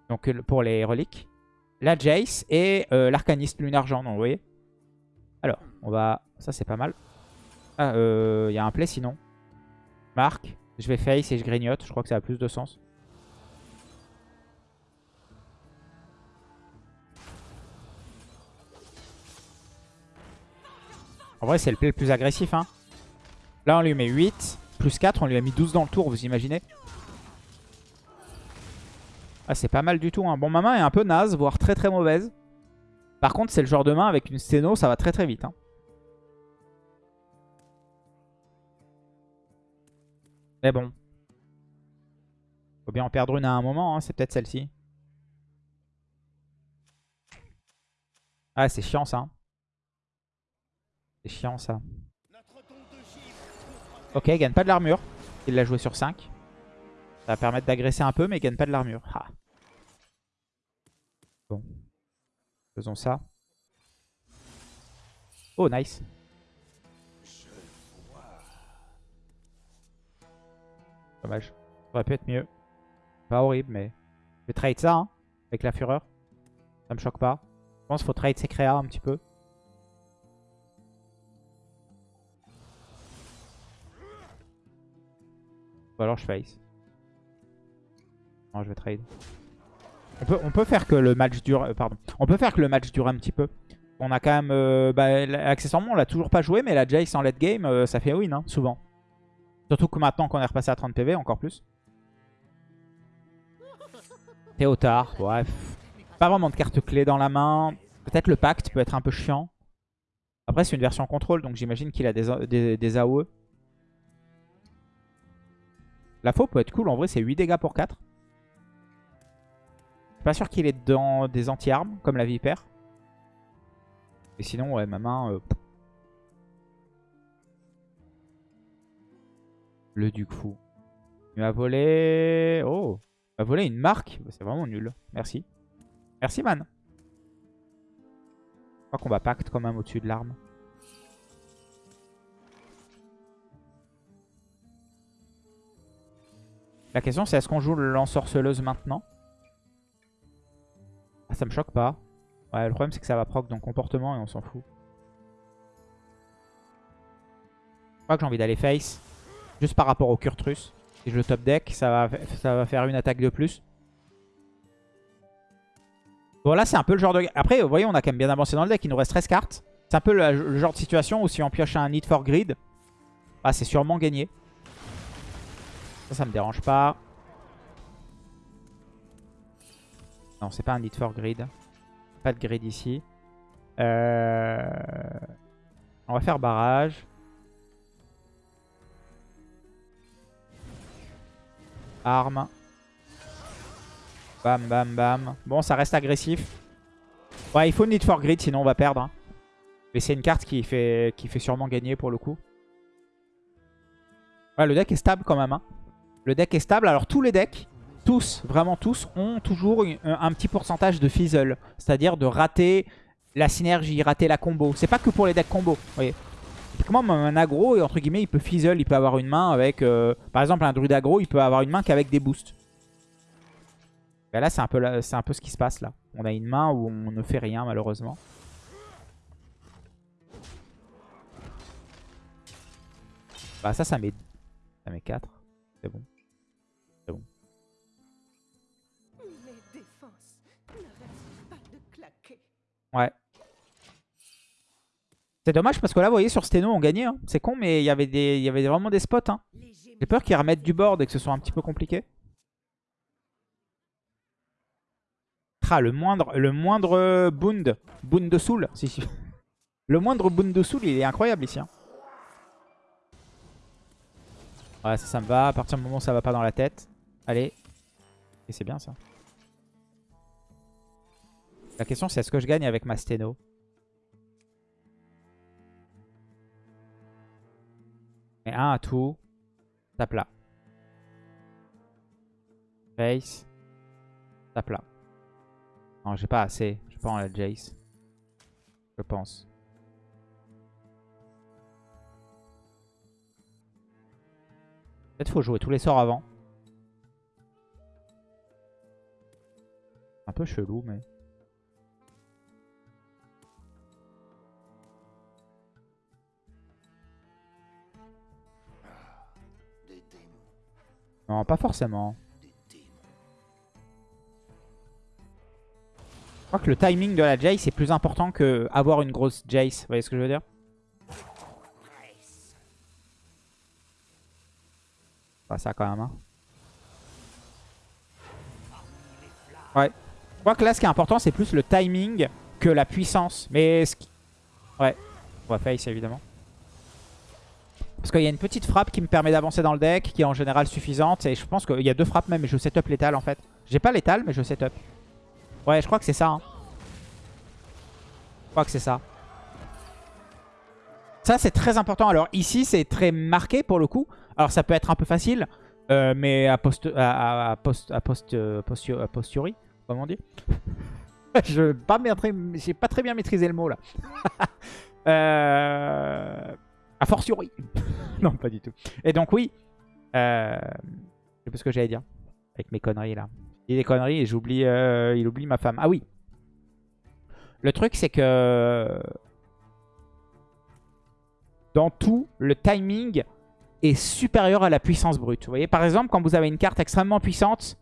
A: Donc pour les reliques. La Jace et euh, l'arcaniste lune argent. Donc vous voyez. Alors, on va... Ça, c'est pas mal. Ah, euh, il y a un play sinon. Marc. Je vais face et je grignote. Je crois que ça a plus de sens. En vrai, c'est le play le plus agressif. Hein. Là, on lui met 8. Plus 4, on lui a mis 12 dans le tour, vous imaginez Ah, c'est pas mal du tout. Hein. Bon, ma main est un peu naze, voire très très mauvaise. Par contre, c'est le genre de main avec une sténo, ça va très très vite. hein. Mais bon. Faut bien en perdre une à un moment, hein. c'est peut-être celle-ci. Ah, c'est chiant ça. C'est chiant ça. Ok, il gagne pas de l'armure. Il l'a joué sur 5. Ça va permettre d'agresser un peu, mais il gagne pas de l'armure. Bon. Faisons ça. Oh, nice. Dommage. Ça aurait pu être mieux. Pas horrible, mais... Je vais trade ça, hein, avec la fureur. Ça me choque pas. Je pense qu'il faut trade ses créas un petit peu. Ou alors je face. Non, je vais trade. On peut, on peut faire que le match dure... euh, pardon. On peut faire que le match dure un petit peu. On a quand même... euh, bah, accessoirement, on l'a toujours pas joué, mais la Jace en late game, euh, ça fait win, hein, souvent. Surtout que maintenant qu'on est repassé à 30 PV, encore plus. Théotard, bref. Pas vraiment de carte clé dans la main. Peut-être le pacte peut être un peu chiant. Après, c'est une version contrôle, donc j'imagine qu'il A- des, des AOE. La faux peut être cool, en vrai, c'est 8 dégâts pour 4. Je suis pas sûr qu'il est dans des anti-armes, comme la vipère. Et sinon, ouais, ma main... euh. Le duc fou. Il m'a volé... Oh Il m'a volé une marque. C'est vraiment nul. Merci. Merci, man. Je crois qu'on va pacte quand même au-dessus de l'arme. La question, c'est est-ce qu'on joue le lance-sorceleuse maintenant? Ah, ça me choque pas. Ouais, le problème, c'est que ça va proc dans comportement et on s'en fout. Je crois que j'ai envie d'aller face. Juste par rapport au Kurtrus. Si je le top deck, ça va, ça va faire une attaque de plus. Bon, là, c'est un peu le genre de... Après, vous voyez, on a quand même bien avancé dans le deck. Il nous reste 13 cartes. C'est un peu le, le genre de situation où si on pioche un Need for Grid, bah, c'est sûrement gagné. Ça, ça me dérange pas. Non, c'est pas un Need for Grid. Pas de grid ici. Euh, On va faire barrage. Arme. Bam, bam, bam. Bon, ça reste agressif. Ouais, il faut Need for Grid, sinon on va perdre. hein. Mais c'est une carte qui fait, qui fait sûrement gagner pour le coup. Ouais, le deck est stable quand même. hein. Le deck est stable. Alors tous les decks, tous, vraiment tous, ont toujours un, petit pourcentage de fizzle. C'est-à-dire de rater la synergie, rater la combo. C'est pas que pour les decks combo, vous voyez. Typiquement, un aggro, entre guillemets, il peut fizzle. Il peut avoir une main avec... euh, par exemple, un druide aggro, il peut avoir une main qu'avec des boosts. Bah là, c'est un, peu un peu ce qui se passe là. On a une main où on ne fait rien, malheureusement. Bah ça, ça met, ça met 4. C'est bon.
C: Mes défenses n'arrêtent pas de claquer.
A: Ouais. C'est dommage parce que là, vous voyez, sur Steno, on gagnait. hein. C'est con, mais il y avait des, il y avait vraiment des spots. hein. J'ai peur qu'ils remettent du board et que ce soit un petit peu compliqué. Ah, le moindre, le moindre Bund, Bund de Soul. Si, si. Le moindre Bund de Soul, il est incroyable ici. hein. Ouais, ça, ça me va. À partir du moment où ça va pas dans la tête. Allez. Et c'est bien ça. La question, c'est est-ce que je gagne avec ma Steno Et un à tout. Tape là. Face. Tape là. Non, j'ai pas assez. Je en la Jace. Je pense. Peut-être faut jouer tous les sorts avant. Un peu chelou, mais... Non, pas forcément. Je crois que le timing de la Jace est plus important que avoir une grosse Jace. Vous voyez ce que je veux dire? Pas ça quand même. Ouais. Je crois que là, ce qui est important, c'est plus le timing que la puissance. Mais ce qui... Ouais. On va face, évidemment. Parce qu'il y a une petite frappe qui me permet d'avancer dans le deck, qui est en général suffisante. Et je pense qu'il y a deux frappes même, mais je setup létal en fait. J'ai pas létal, mais je setup. Ouais, je crois que c'est ça. hein. Je crois que c'est ça. Ça, c'est très important. Alors ici, c'est très marqué pour le coup. Alors ça peut être un peu facile, euh, mais à, post, à, à- post, à post, euh, postio- comment on dit Je pas maîtri- j'ai pas très bien maîtrisé le mot là. euh, a fortiori. non, pas du tout. Et donc oui, euh, je sais pas ce que j'allais dire avec mes conneries là. Il des conneries et j'oublie, euh, il oublie ma femme. Ah oui. Le truc c'est que dans tout, le timing est supérieur à la puissance brute. Vous voyez, par exemple, quand vous avez une carte extrêmement puissante,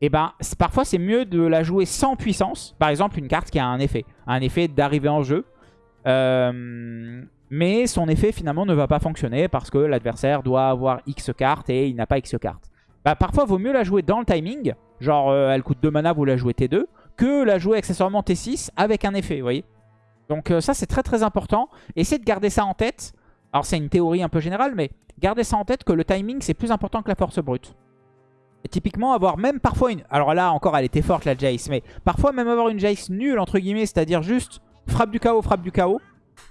A: et ben, c'est- parfois c'est mieux de la jouer sans puissance. Par exemple, une carte qui a un effet, un effet d'arrivée en jeu. Euh, mais son effet finalement ne va pas fonctionner parce que l'adversaire doit avoir X cartes et il n'a pas X cartes. Bah, parfois, vaut mieux la jouer dans le timing. Genre, euh, elle coûte 2 mana, vous la jouez T2. Que la jouer accessoirement T6 avec un effet, vous voyez. Donc euh, ça, c'est très très important. Essayez de garder ça en tête. Alors, c'est une théorie un peu générale, mais gardez ça en tête que le timing, c'est plus important que la force brute. Et typiquement, avoir même parfois une... Alors là, encore, elle était forte, la Jace. Mais parfois, même avoir une Jace nulle, entre guillemets, c'est-à-dire juste frappe du chaos, frappe du chaos.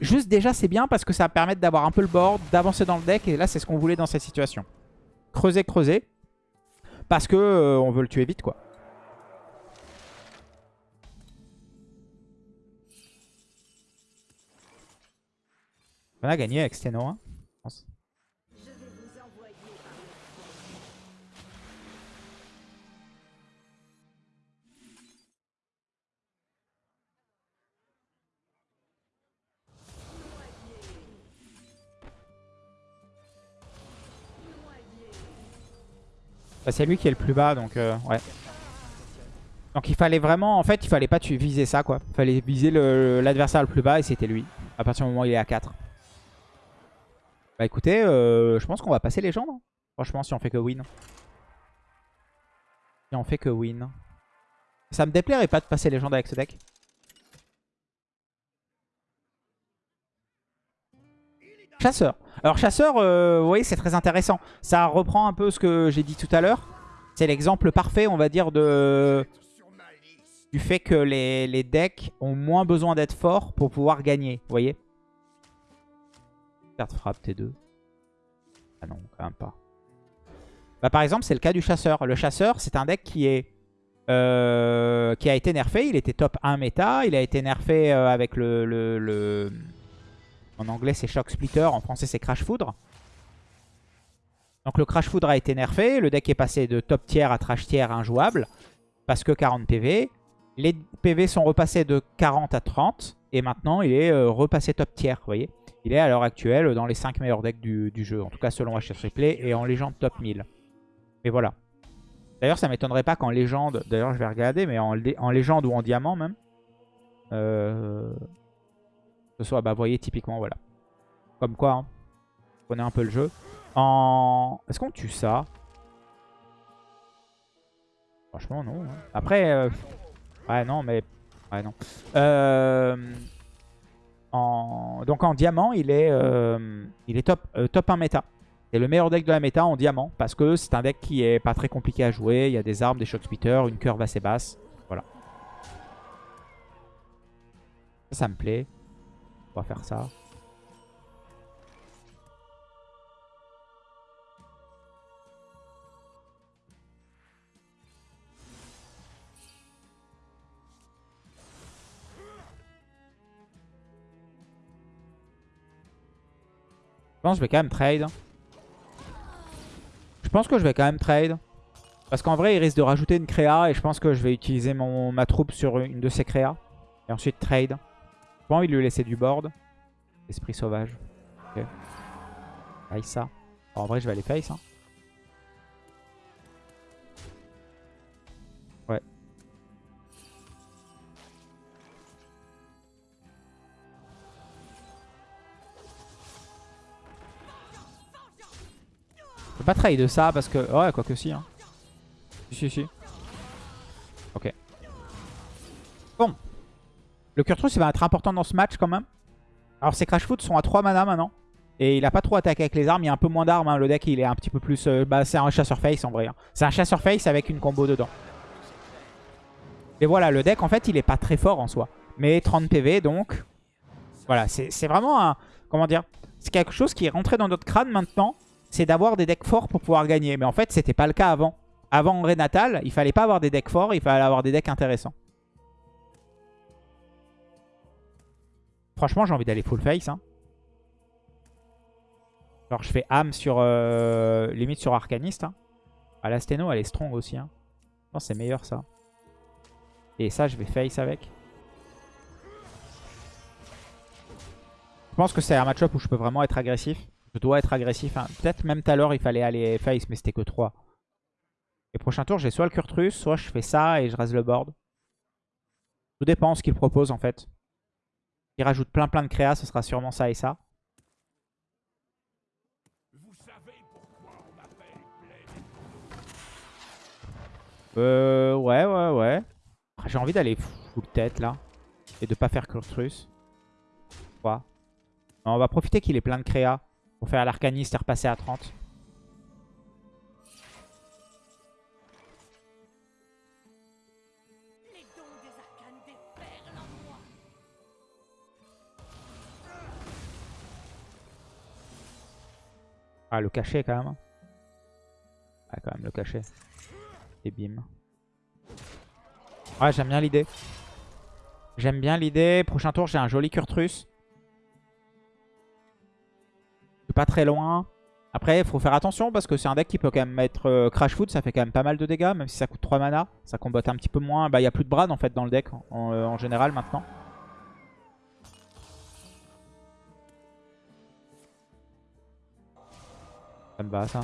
A: Juste déjà, c'est bien parce que ça va permettre d'avoir un peu le board, d'avancer dans le deck. Et là, c'est ce qu'on voulait dans cette situation. Creuser, creuser. Parce que euh, on veut le tuer vite, quoi. On a gagné avec Steno, hein, je pense.
C: Le
A: Bah, c'est lui qui est le plus bas, donc euh, ouais. Donc il fallait vraiment, en fait, il fallait pas viser ça, quoi. Il fallait viser le- l'adversaire le, plus bas et c'était lui. À partir du moment où il est à 4. Bah écoutez, euh, je pense qu'on va passer légende. hein. Franchement, si on fait que win. Si on fait que win. Ça me déplairait pas de passer légende avec ce deck. Chasseur. Alors chasseur, euh, vous voyez, c'est très intéressant. Ça reprend un peu ce que j'ai dit tout à l'heure. C'est l'exemple parfait, on va dire, de du fait que les, les decks ont moins besoin d'être forts pour pouvoir gagner. Vous voyez Carte frappe T2. Ah non, quand même pas. Bah, par exemple, c'est le cas du chasseur. Le chasseur, c'est un deck qui est euh, qui a été nerfé. Il était top 1 méta. Il a été nerfé euh, avec le, le- En anglais, c'est Shock Splitter. En français, c'est Crash Foudre. Donc le Crash Foudre a été nerfé. Le deck est passé de top tier à trash tier injouable. Parce que 40 PV. Les PV sont repassés de 40 à 30. Et maintenant, il est euh, repassé top tier, vous voyez. Il est à l'heure actuelle dans les 5 meilleurs decks du, jeu. En tout cas, selon HF Replay et en légende top 1000. Et voilà. D'ailleurs, ça m'étonnerait pas qu'en légende... D'ailleurs, je vais regarder, mais en légende ou en diamant même. Euh, ce soit, bah, vous voyez, typiquement, voilà. Comme quoi, hein. On connaît un peu le jeu. En... Est-ce qu'on tue ça? Franchement, non. hein. Après, euh, ouais, non, mais... Ouais, non. Euh, Donc en diamant, il est, euh, top, euh, top 1 méta. C'est le meilleur deck de la méta en diamant. Parce que c'est un deck qui est pas très compliqué à jouer. Il y a des armes, des shock speeders, une curve assez basse. Voilà. Ça me plaît. On va faire ça. Pense que je vais quand même trade. Je pense que je vais quand même trade. Parce qu'en vrai, il risque de rajouter une créa. Et je pense que je vais utiliser mon, ma troupe sur une de ces créas. Et ensuite trade. J'ai pas envie de lui laisser du board. Esprit sauvage. Ok. Face ça. En vrai, je vais aller face. hein. Pas trade de ça parce que... Ouais, quoi que si. Hein. Si, si, si. Ok. Bon. Le Kurtrus, il va être important dans ce match quand même. Alors, ses Crash Foot sont à 3 mana maintenant. Et il a pas trop attaqué avec les armes. Il y a un peu moins d'armes. hein. Le deck, il est un petit peu plus... euh, bah, c'est un chasseur face en vrai. hein. C'est un chasseur face avec une combo dedans. Et voilà, le deck, en fait, il est pas très fort en soi. Mais 30 PV, donc... Voilà, c'est vraiment un... Comment dire C'est quelque chose qui est rentré dans notre crâne maintenant. C'est d'avoir des decks forts pour pouvoir gagner. Mais en fait, c'était pas le cas avant. Avant en Renatal, il fallait pas avoir des decks forts. Il fallait avoir des decks intéressants. Franchement, j'ai envie d'aller full face. Hein. Genre, je fais âme sur... euh, limite sur Arcaniste. Hein. Ah, la Steno, elle est strong aussi. Hein. Je pense c'est meilleur, ça. Et ça, je vais face avec. Je pense que c'est un match-up où je peux vraiment être agressif. Je dois être agressif. hein. Peut-être même tout à l'heure, il fallait aller face, mais c'était que 3. Et prochain tour, j'ai soit le Kurtrus, soit je fais ça et je rase le board. Tout dépend de ce qu'il propose, en fait. Il rajoute plein plein de créas, ce sera sûrement ça et ça. Euh, ouais, ouais, ouais. Ah, J'ai envie d'aller full tête là. Et de pas faire Kurtrus. Quoi On va profiter qu'il ait plein de créas. Pour faire l'arcaniste et repasser à 30.
C: Les dons des arcanes déferlent en moi.
A: Ah, le cachet quand même. Ah, quand même le cachet. Et bim. Ouais, j'aime bien l'idée. J'aime bien l'idée. Prochain tour, j'ai un joli Kurtrus. Pas très loin. Après, il faut faire attention parce que c'est un deck qui peut quand même mettre euh, Crash Foot. Ça fait quand même pas mal de dégâts, même si ça coûte 3 mana. Ça combatte un petit peu moins. Bah, il n'y a plus de Brad en fait dans le deck en, euh, général maintenant. Ça me va ça.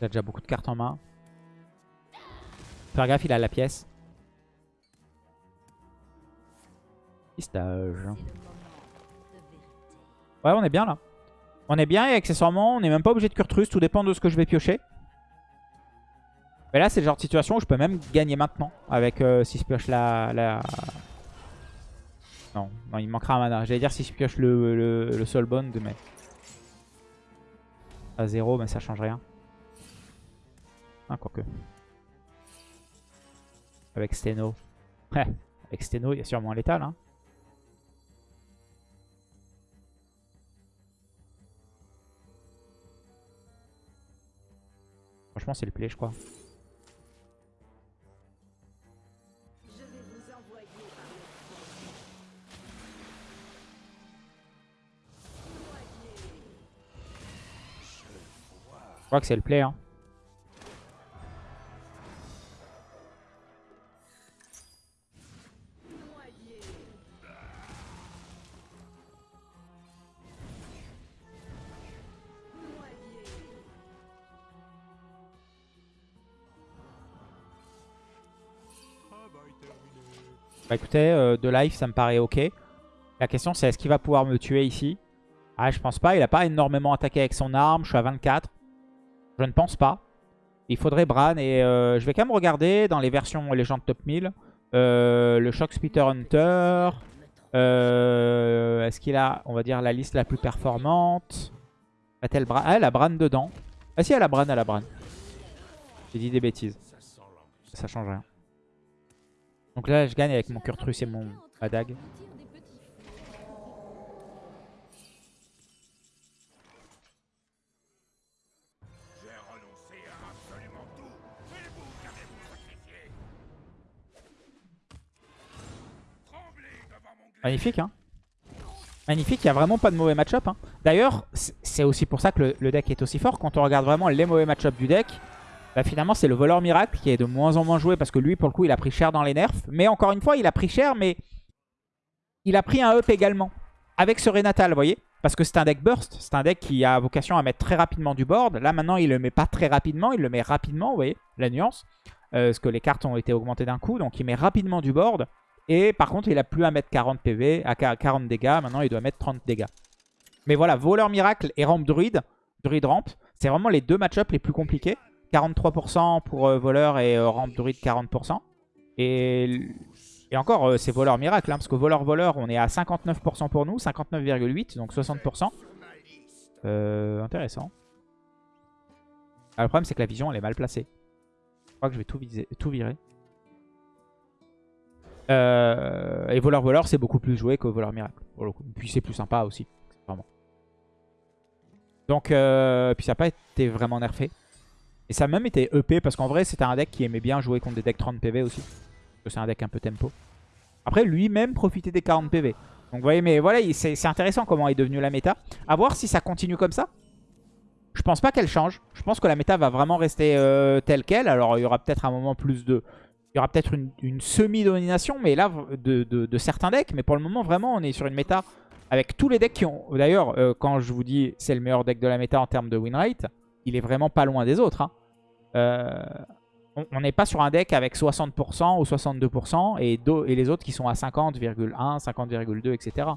A: Il a déjà beaucoup de cartes en main. Faire gaffe, il a la pièce. Pistage. Ouais, on est bien là. On est bien et accessoirement, on n'est même pas obligé de Kurtrus. Tout dépend de ce que je vais piocher. Mais là, c'est le genre de situation où je peux même gagner maintenant. Avec euh, si je pioche la. Non, non, il manquera un mana. J'allais dire si je pioche le, le, le Soulbound, mais... À 0, mais ça change rien. Ah, quoique. Avec Steno. Avec Steno, il y a sûrement létal. Hein. Franchement, c'est le play, je crois.
C: Je
A: crois que c'est le play. Hein. Bah écoutez, euh, de life, ça me paraît ok. La question, c'est est-ce qu'il va pouvoir me tuer ici? Ah, je pense pas. Il a pas énormément attaqué avec son arme. Je suis à 24. Je ne pense pas. Il faudrait Bran. Et euh, je vais quand même regarder dans les versions légendes top 1000. Euh, le Shock Spitter Hunter. Est-ce qu'il a, on va dire, la liste la plus performante? A-t-elle Bran? Ah, elle a Bran dedans. Ah si, elle a Bran, elle a Bran. J'ai dit des bêtises. Ça change rien. Donc là, je gagne avec mon Kurtrus et mon
B: mon glaive.
A: Magnifique, hein Magnifique, il n'y a vraiment pas de mauvais match-up. Hein. D'ailleurs, c'est aussi pour ça que le, le deck est aussi fort. Quand on regarde vraiment les mauvais match-up du deck, bah finalement c'est le voleur miracle qui est de moins en moins joué parce que lui, pour le coup, il a pris cher dans les nerfs. Mais encore une fois, il a pris cher, mais il a pris un up également. Avec ce Renatal, vous voyez Parce que c'est un deck burst, c'est un deck qui a vocation à mettre très rapidement du board. Là maintenant, il le met pas très rapidement, il le met rapidement, vous voyez la nuance. Euh, parce que les cartes ont été augmentées d'un coup, donc il met rapidement du board. Et par contre, il a plus à mettre 40 PV, à 40 dégâts. Maintenant, il doit mettre 30 dégâts. Mais voilà, Voleur Miracle et Rampe Druide, Druide Rampe, c'est vraiment les deux match-up les plus compliqués. 43% pour euh, Voleur et euh, Rampe Druide 40%. Et, encore, euh, c'est Voleur Miracle, hein, parce que Voleur-Voleur, on est à 59% pour nous, 59,8, donc 60%. Euh, intéressant. Ah, le problème, c'est que la vision, elle est mal placée. Je crois que je vais tout, virer. Et voleur voleur c'est beaucoup plus joué que voleur miracle pour. Puis c'est plus sympa aussi, vraiment. Donc puis ça n'a pas été vraiment nerfé. Et ça a même été EP parce qu'en vrai c'était un deck qui aimait bien jouer contre des decks 30 PV aussi. Parce que c'est un deck un peu tempo. Après lui-même profitait des 40 PV. Donc vous voyez mais voilà il- c'est intéressant comment est devenue la méta. A voir si ça continue comme ça. Je pense pas qu'elle change. Je pense que la méta va vraiment rester euh, telle qu'elle. Alors il y aura peut-être un moment plus de... Il y aura peut-être une, semi-domination, mais là, de, de- de certains decks. Mais pour le moment, vraiment, on est sur une méta avec tous les decks qui ont... D'ailleurs, euh, quand je vous dis c'est le meilleur deck de la méta en termes de win rate, il est vraiment pas loin des autres. hein. Euh, on n'est pas sur un deck avec 60% ou 62% et, les autres qui sont à 50,1, 50,2, etc.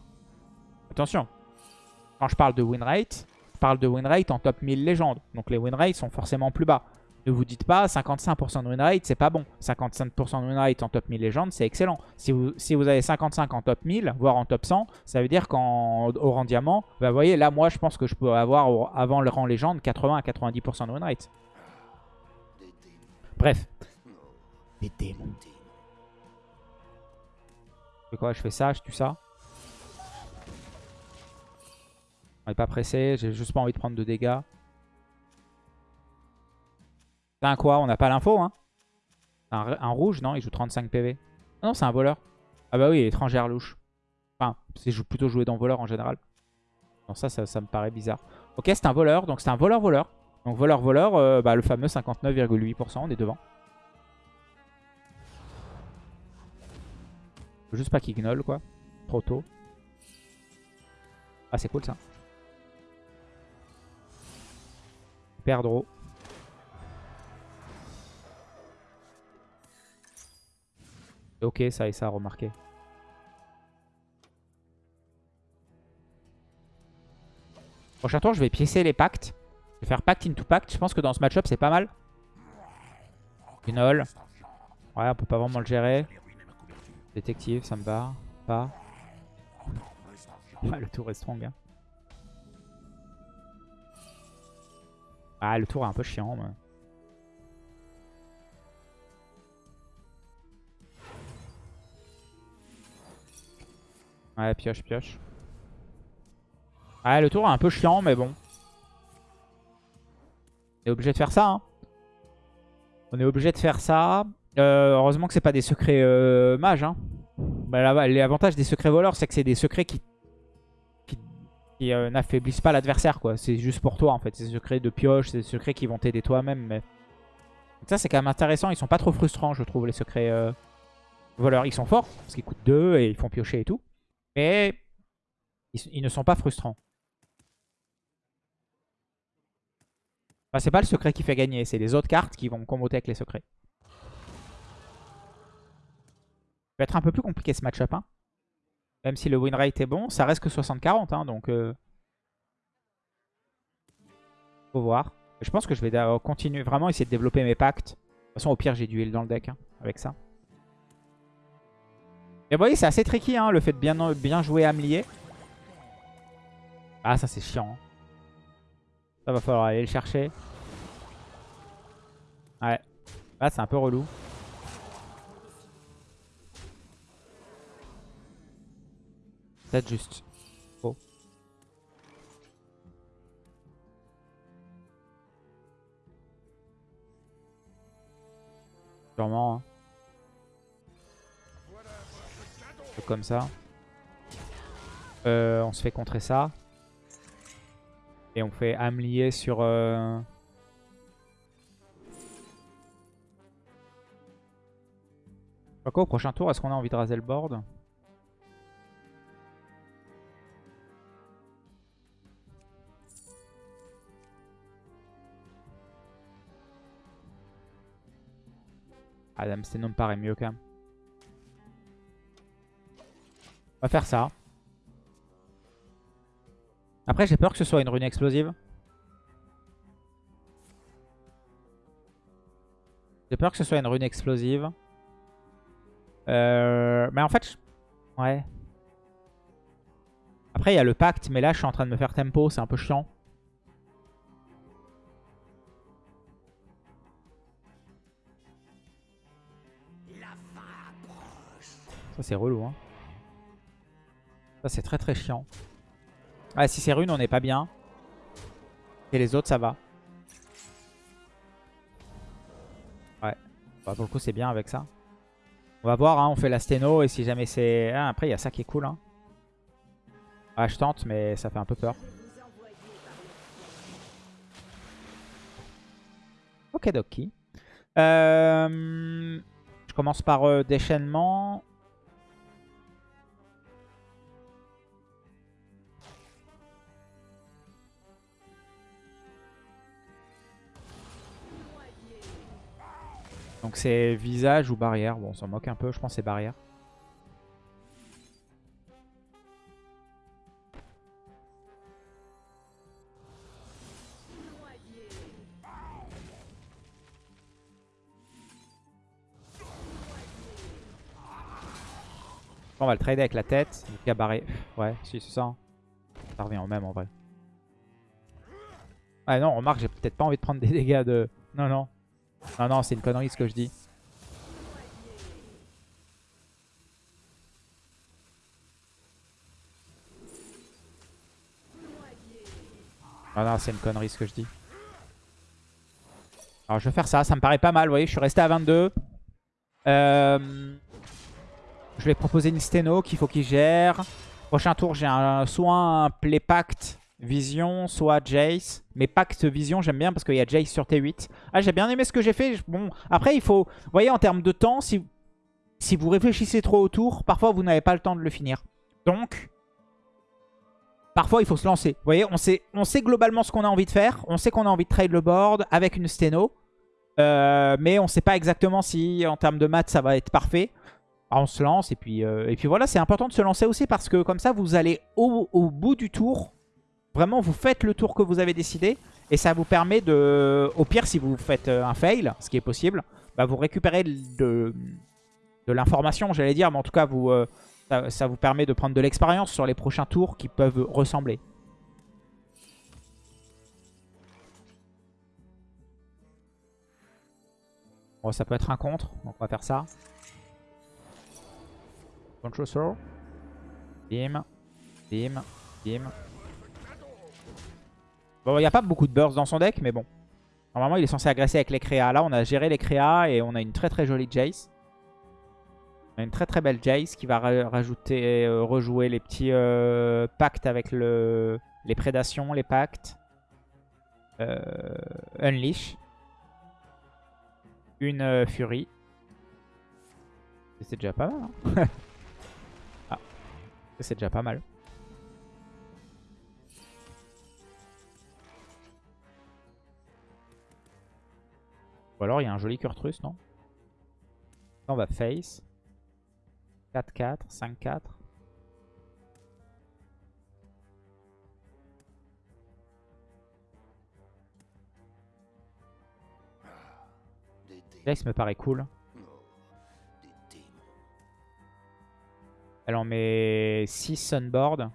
A: Attention, quand je parle de win rate, je parle de win rate en top 1000 légendes. Donc les win rates sont forcément plus bas. Ne vous dites pas 55% de win rate, c'est pas bon. 55% de win rate en top 1000 légendes, c'est excellent. Si vous, avez 55 en top 1000, voire en top 100, ça veut dire qu'en rang diamant, bah, vous voyez, là, moi, je pense que je peux avoir avant le rang légende 80 à 90% de win rate. Bref. Des démons. Je fais quoi? Je fais ça, je tue ça? On n'est pas pressé, j'ai juste pas envie de prendre de dégâts. C'est un quoi? On n'a pas l'info, hein? Un, un rouge, non? Il joue 35 PV. Ah non, c'est un voleur. Ah bah oui, étrangère louche. Enfin, c'est plutôt joué dans voleur en général. Non, ça, ça, ça me paraît bizarre. Ok, c'est un voleur, donc c'est un voleur-voleur. Donc voleur-voleur, euh, bah, le fameux 59,8%, on est devant. Faut juste pas qu'il gnoll, quoi. Trop tôt. Ah, c'est cool, ça. Perdre. C'est ok, ça et ça, remarquez. Prochain tour, je vais piécer les pactes. Je vais faire pacte into pacte. Je pense que dans ce match-up, c'est pas mal. Gnoll. Ouais, on peut pas vraiment le gérer. Détective, ça me va. Pas. Ouais, le tour est strong. hein. Ah, le tour est un peu chiant. mais- Ouais, pioche, pioche. Ouais, le tour est un peu chiant, mais bon. On est obligé de faire ça. hein. On est obligé de faire ça. Heureusement que c'est pas des secrets euh, mages. Hein. Bah, L'avantage des secrets voleurs, c'est que c'est des secrets qui, euh, n'affaiblissent pas l'adversaire, quoi. C'est juste pour toi, en fait. C'est des secrets de pioche, c'est des secrets qui vont t'aider toi-même. Mais... Donc ça, c'est quand même intéressant. Ils sont pas trop frustrants, je trouve, les secrets euh, voleurs. Ils sont forts, parce qu'ils coûtent 2 et ils font piocher et tout. Mais ils ne sont pas frustrants. Enfin, c'est pas le secret qui fait gagner, c'est les autres cartes qui vont comboter avec les secrets. Ça va être un peu plus compliqué ce match-up. Hein. Même si le win rate est bon, ça reste que 60-40. Hein, donc, euh... faut voir. Je pense que je vais euh, continuer vraiment essayer de développer mes pactes. De toute façon, au pire, j'ai du heal dans le deck hein, avec ça. Et vous voyez, c'est assez tricky hein, le fait de bien, bien jouer Amlier. Ah, ça c'est chiant. Ça va falloir aller le chercher. Ouais. Là, c'est un peu relou. Peut-être juste. Oh. Sûrement. Hein. Comme ça. Euh, on se fait contrer ça. Et on fait Amlier sur... Euh... Quoi, au prochain tour, est-ce qu'on a envie de raser le board? Adam Steno me paraît mieux quand même. On va faire ça. Après, j'ai peur que ce soit une rune explosive. J'ai peur que ce soit une rune explosive. Euh, mais en fait, je- ouais. Après, il y a le pacte, mais là, je suis en train de me faire tempo, c'est un peu chiant. Ça, c'est relou, hein. Ça, c'est très très chiant. Ouais, si c'est rune, on n'est pas bien. Et les autres, ça va. Ouais. Bah, pour le coup, c'est bien avec ça. On va voir, hein, on fait la sténo. Et si jamais c'est... Ah, après, il y a ça qui est cool. Hein. Ouais, je tente, mais ça fait un peu peur. Ok, doki. Euh, je commence par euh, déchaînement. Donc c'est visage ou barrière. Bon, on s'en moque un peu, je pense c'est barrière. On va le trader avec la tête. A barré. Ouais, si, c'est ça. hein. Ça revient au même en vrai. Ouais, non, remarque, j'ai peut-être pas envie de prendre des dégâts de. Non, non. Non, non, c'est une connerie ce que je dis. Non, non, c'est une connerie ce que je dis. Alors, je vais faire ça. Ça me paraît pas mal. Vous voyez, je suis resté à 22. Euh, je vais proposer une sténo qu'il faut qu'il gère. Prochain tour, j'ai un, soit un play pact vision, soit Jace. Mais pact vision, j'aime bien parce qu'il y a Jace sur T8. Ah, j'ai bien aimé ce que j'ai fait. Bon, après, il faut... Vous voyez, en termes de temps, si, si vous réfléchissez trop au tour, parfois, vous n'avez pas le temps de le finir. Donc, parfois, il faut se lancer. Vous voyez, on sait, on sait globalement ce qu'on a envie de faire. On sait qu'on a envie de trade le board avec une sténo. Euh, mais on ne sait pas exactement si, en termes de maths, ça va être parfait. Alors, on se lance et puis, euh, et puis voilà, c'est important de se lancer aussi parce que comme ça, vous allez au bout du tour. Vraiment, vous faites le tour que vous avez décidé et ça vous permet de... Au pire, si vous faites euh, un fail, ce qui est possible, bah, vous récupérez de, de l'information, j'allais dire, mais en tout cas, vous, euh, ça, vous permet de prendre de l'expérience sur les prochains tours qui peuvent ressembler. Bon, ça peut être un contre, donc on va faire ça. Control throw. Bim. Bim. Bim. Bon, il n'y a pas beaucoup de burst dans son deck, mais bon. Normalement, il est censé agresser avec les créas. Là, on a géré les créas et on a une très très jolie Jace. On a une très très belle Jace qui va ra- rajouter, euh, rejouer les petits euh, pactes avec le les prédations, les pactes. Euh, Unleash. Une Fury. C'est déjà pas mal. hein. ah, c'est déjà pas mal. Ou alors il y a un joli Kurtrus, non? Là, On va face. 4-4, 5-4.
D: Des démons.
A: Jace me paraît cool. Elle en met 6 sunboard.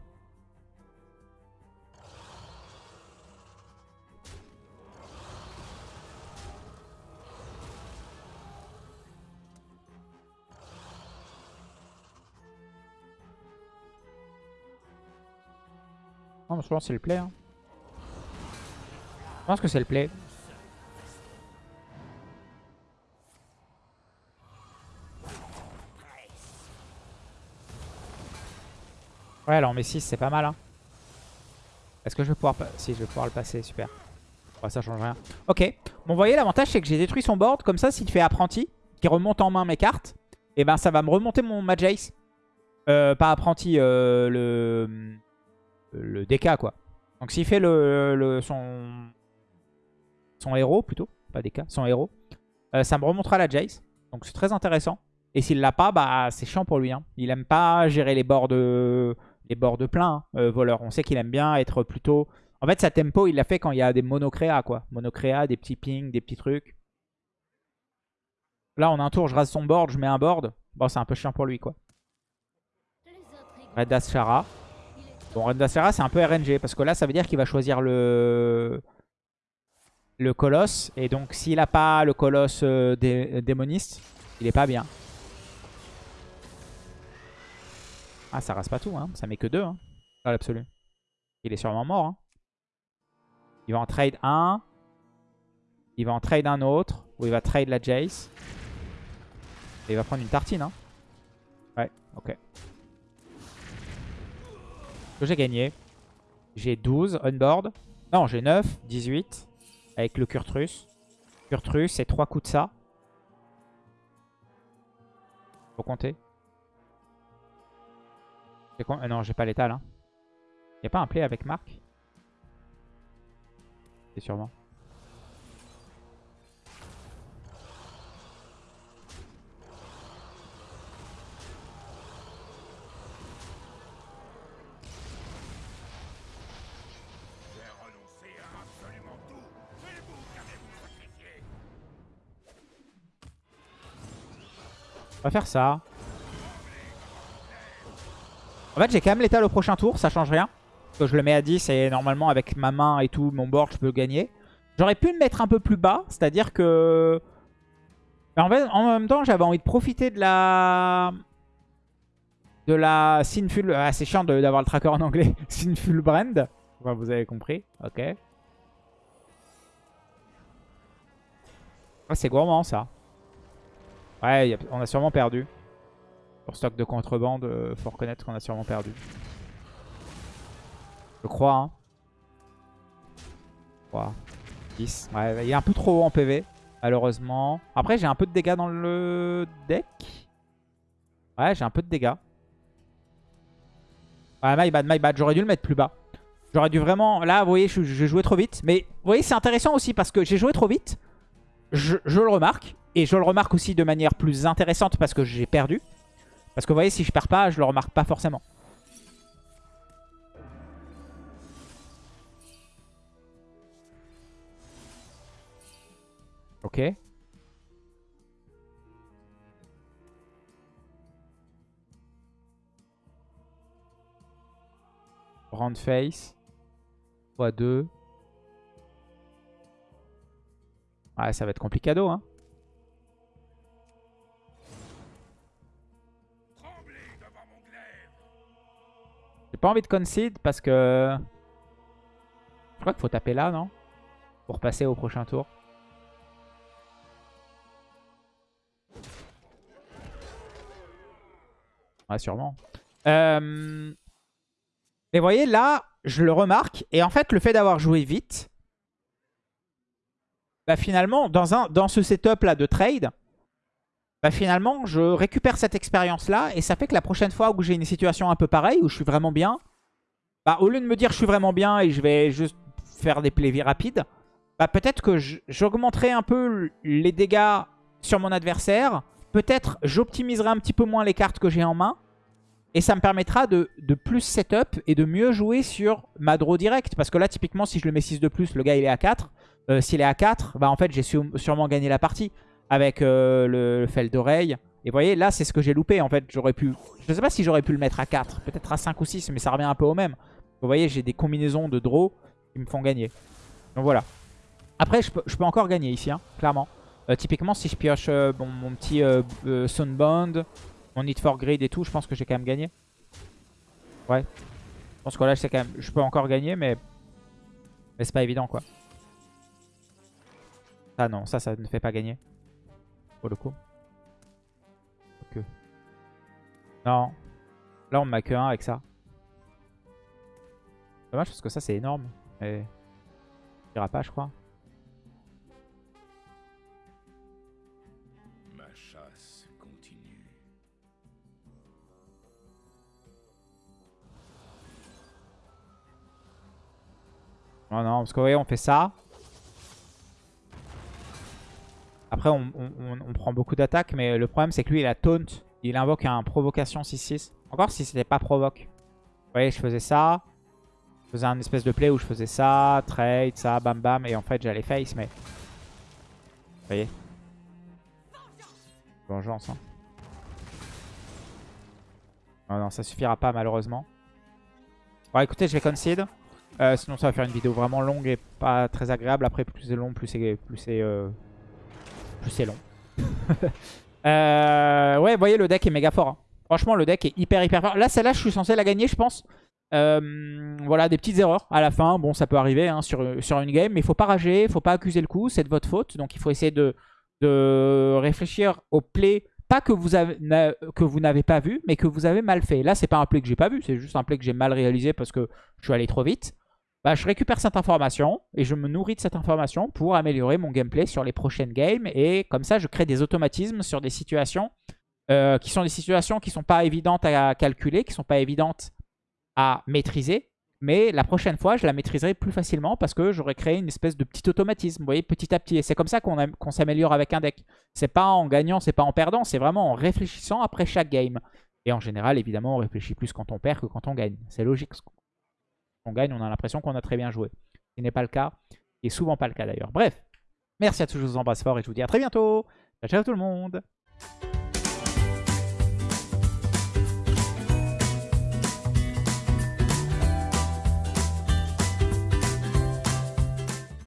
A: Non, je pense que c'est le play. hein. Je pense que c'est le play. Ouais, alors mais 6, c'est pas mal. Hein. Est-ce que je vais pouvoir... Si, je vais pouvoir le passer, super. Ça change rien. Ok. Bon, vous voyez, l'avantage, c'est que j'ai détruit son board. Comme ça, s'il fait apprenti, qui remonte en main mes cartes, et ben ça va me remonter mon Majace. Euh, pas apprenti, euh, le... Le DK, quoi. Donc s'il fait le, le- son... Son héros, plutôt. Pas DK, son héros. euh, ça me remontera la Jace. Donc c'est très intéressant. Et s'il l'a pas, bah c'est chiant pour lui. Hein. Il aime pas gérer les bords de, les bords de plein, hein, euh, voleur. On sait qu'il aime bien être plutôt... En fait, sa tempo, il l'a fait quand il y a des monocréas, quoi. Monocréas, des petits pings, des petits trucs. Là, on a un tour, je rase son board, je mets un board. Bon, c'est un peu chiant pour lui, quoi. Red Ashara. Bon, Red Ashara, c'est un peu RNG, parce que là, ça veut dire qu'il va choisir le... Le colosse. Et donc, s'il a pas le colosse euh, dé- démoniste, il est pas bien. Ah, ça rase pas tout, hein. Ça met que deux, hein. Dans l'absolu. Il est sûrement mort, hein. Il va en trade un. Il va en trade un autre. Ou il va trade la Jace. Et il va prendre une tartine, hein. Ouais, ok. Que j'ai gagné. J'ai 12 on board. Non, j'ai 9, 18. Avec le Kurtrus. Kurtrus, c'est 3 coups de ça. Faut compter. Con- euh, non, j'ai pas l'étal. Hein. Y'a pas un play avec Marc? C'est sûrement. On va faire ça. En fait, j'ai quand même l'étal au prochain tour, ça change rien. Parce que je le mets à 10 et normalement, avec ma main et tout, mon board, je peux gagner. J'aurais pu le mettre un peu plus bas, c'est-à-dire que... En, fait, en même temps, j'avais envie de profiter de la... De la Sinful... Ah, c'est chiant d'avoir le tracker en anglais. Sinful Brand. Enfin, vous avez compris. Ok. Ah, c'est gourmand, ça. Ouais, on a sûrement perdu. Pour stock de contrebande, euh, faut reconnaître qu'on a sûrement perdu. Je crois, hein. 3, 10. Ouais, il est un peu trop haut en PV, malheureusement. Après, j'ai un peu de dégâts dans le deck. Ouais, j'ai un peu de dégâts. Ouais, my bad, my bad. J'aurais dû le mettre plus bas. J'aurais dû vraiment... Là, vous voyez, j'ai joué trop vite. Mais vous voyez, c'est intéressant aussi parce que j'ai joué trop vite. Je le remarque. Et je le remarque aussi de manière plus intéressante parce que j'ai perdu. Parce que vous voyez, si je perds pas, je le remarque pas forcément. Ok. Round face. x2. Ouais, ça va être complicado, hein. Pas envie de concede parce que... Je crois qu'il faut taper là, non? Pour passer au prochain tour. Ouais, sûrement. Euh... Mais vous voyez, là, je le remarque. Et en fait, le fait d'avoir joué vite, bah finalement, dans, un, dans ce setup-là de trade, bah finalement, je récupère cette expérience-là. Et ça fait que la prochaine fois où j'ai une situation un peu pareille, où je suis vraiment bien, bah au lieu de me dire je suis vraiment bien et je vais juste faire des plays rapides, bah peut-être que j'augmenterai un peu les dégâts sur mon adversaire. Peut-être j'optimiserai un petit peu moins les cartes que j'ai en main. Et ça me permettra de, plus setup et de mieux jouer sur ma draw direct. Parce que là, typiquement, si je le mets 6 de plus, le gars, il est à 4. Euh, S'il est à 4, bah en fait, j'ai sûrement gagné la partie avec euh, le, fel d'oreille. Et vous voyez, là, c'est ce que j'ai loupé. En fait, j'aurais pu... Je sais pas si j'aurais pu le mettre à 4. Peut-être à 5 ou 6, mais ça revient un peu au même. Vous voyez, j'ai des combinaisons de draw qui me font gagner. Donc voilà. Après, je peux, encore gagner ici, hein, clairement. Euh, typiquement, si je pioche euh, mon petit Sunbound, mon Need for Grid et tout, je pense que j'ai quand même gagné. Ouais. Je pense que là, quand même, je peux encore gagner, mais, mais c'est pas évident, quoi. Ah non, ça, ça ne fait pas gagner. Pour le coup. Ok. Non. Là, on m'a que 1 avec ça. Dommage parce que ça, c'est énorme. Mais... Il ira pas, je crois. Non, non, parce que vous voyez, on fait ça. On, prend beaucoup d'attaques, mais le problème, c'est que lui, il a taunt. Il invoque un provocation 6-6. Encore si c'était pas provoque. Vous voyez, je faisais ça. Je faisais un espèce de play où je faisais ça, trade, ça, bam bam. Et en fait, j'allais face, mais... Vous voyez Vengeance, hein. Non, non, ça suffira pas, malheureusement. Bon, écoutez, je vais concede. Euh, sinon, ça va faire une vidéo vraiment longue et pas très agréable. Après, plus c'est long, plus c'est plus c'est euh, plus c'est long. euh, ouais, vous voyez, le deck est méga fort. hein. Franchement, le deck est hyper hyper fort. Là, celle-là, je suis censé la gagner, je pense. Euh, voilà, des petites erreurs à la fin. Bon, ça peut arriver hein, sur, une game, mais il faut pas rager, il faut pas accuser le coup, c'est de votre faute. Donc, il faut essayer de, réfléchir au play, pas que vous avez que vous n'avez pas vu, mais que vous avez mal fait. Là, c'est pas un play que j'ai pas vu, c'est juste un play que j'ai mal réalisé parce que je suis allé trop vite. Bah, je récupère cette information et je me nourris de cette information pour améliorer mon gameplay sur les prochaines games. Et comme ça, je crée des automatismes sur des situations euh, qui sont des situations qui ne sont pas évidentes à calculer, qui ne sont pas évidentes à maîtriser. Mais la prochaine fois, je la maîtriserai plus facilement parce que j'aurai créé une espèce de petit automatisme, vous voyez, petit à petit. Et c'est comme ça qu'on s'améliore avec un deck. C'est pas en gagnant, c'est pas en perdant, c'est vraiment en réfléchissant après chaque game. Et en général, évidemment, on réfléchit plus quand on perd que quand on gagne. C'est logique on gagne, on a l'impression qu'on a très bien joué. Ce qui n'est pas le cas, et souvent pas le cas d'ailleurs. Bref, merci à tous, je vous embrasse fort et je vous dis à très bientôt. Ciao, ciao tout le monde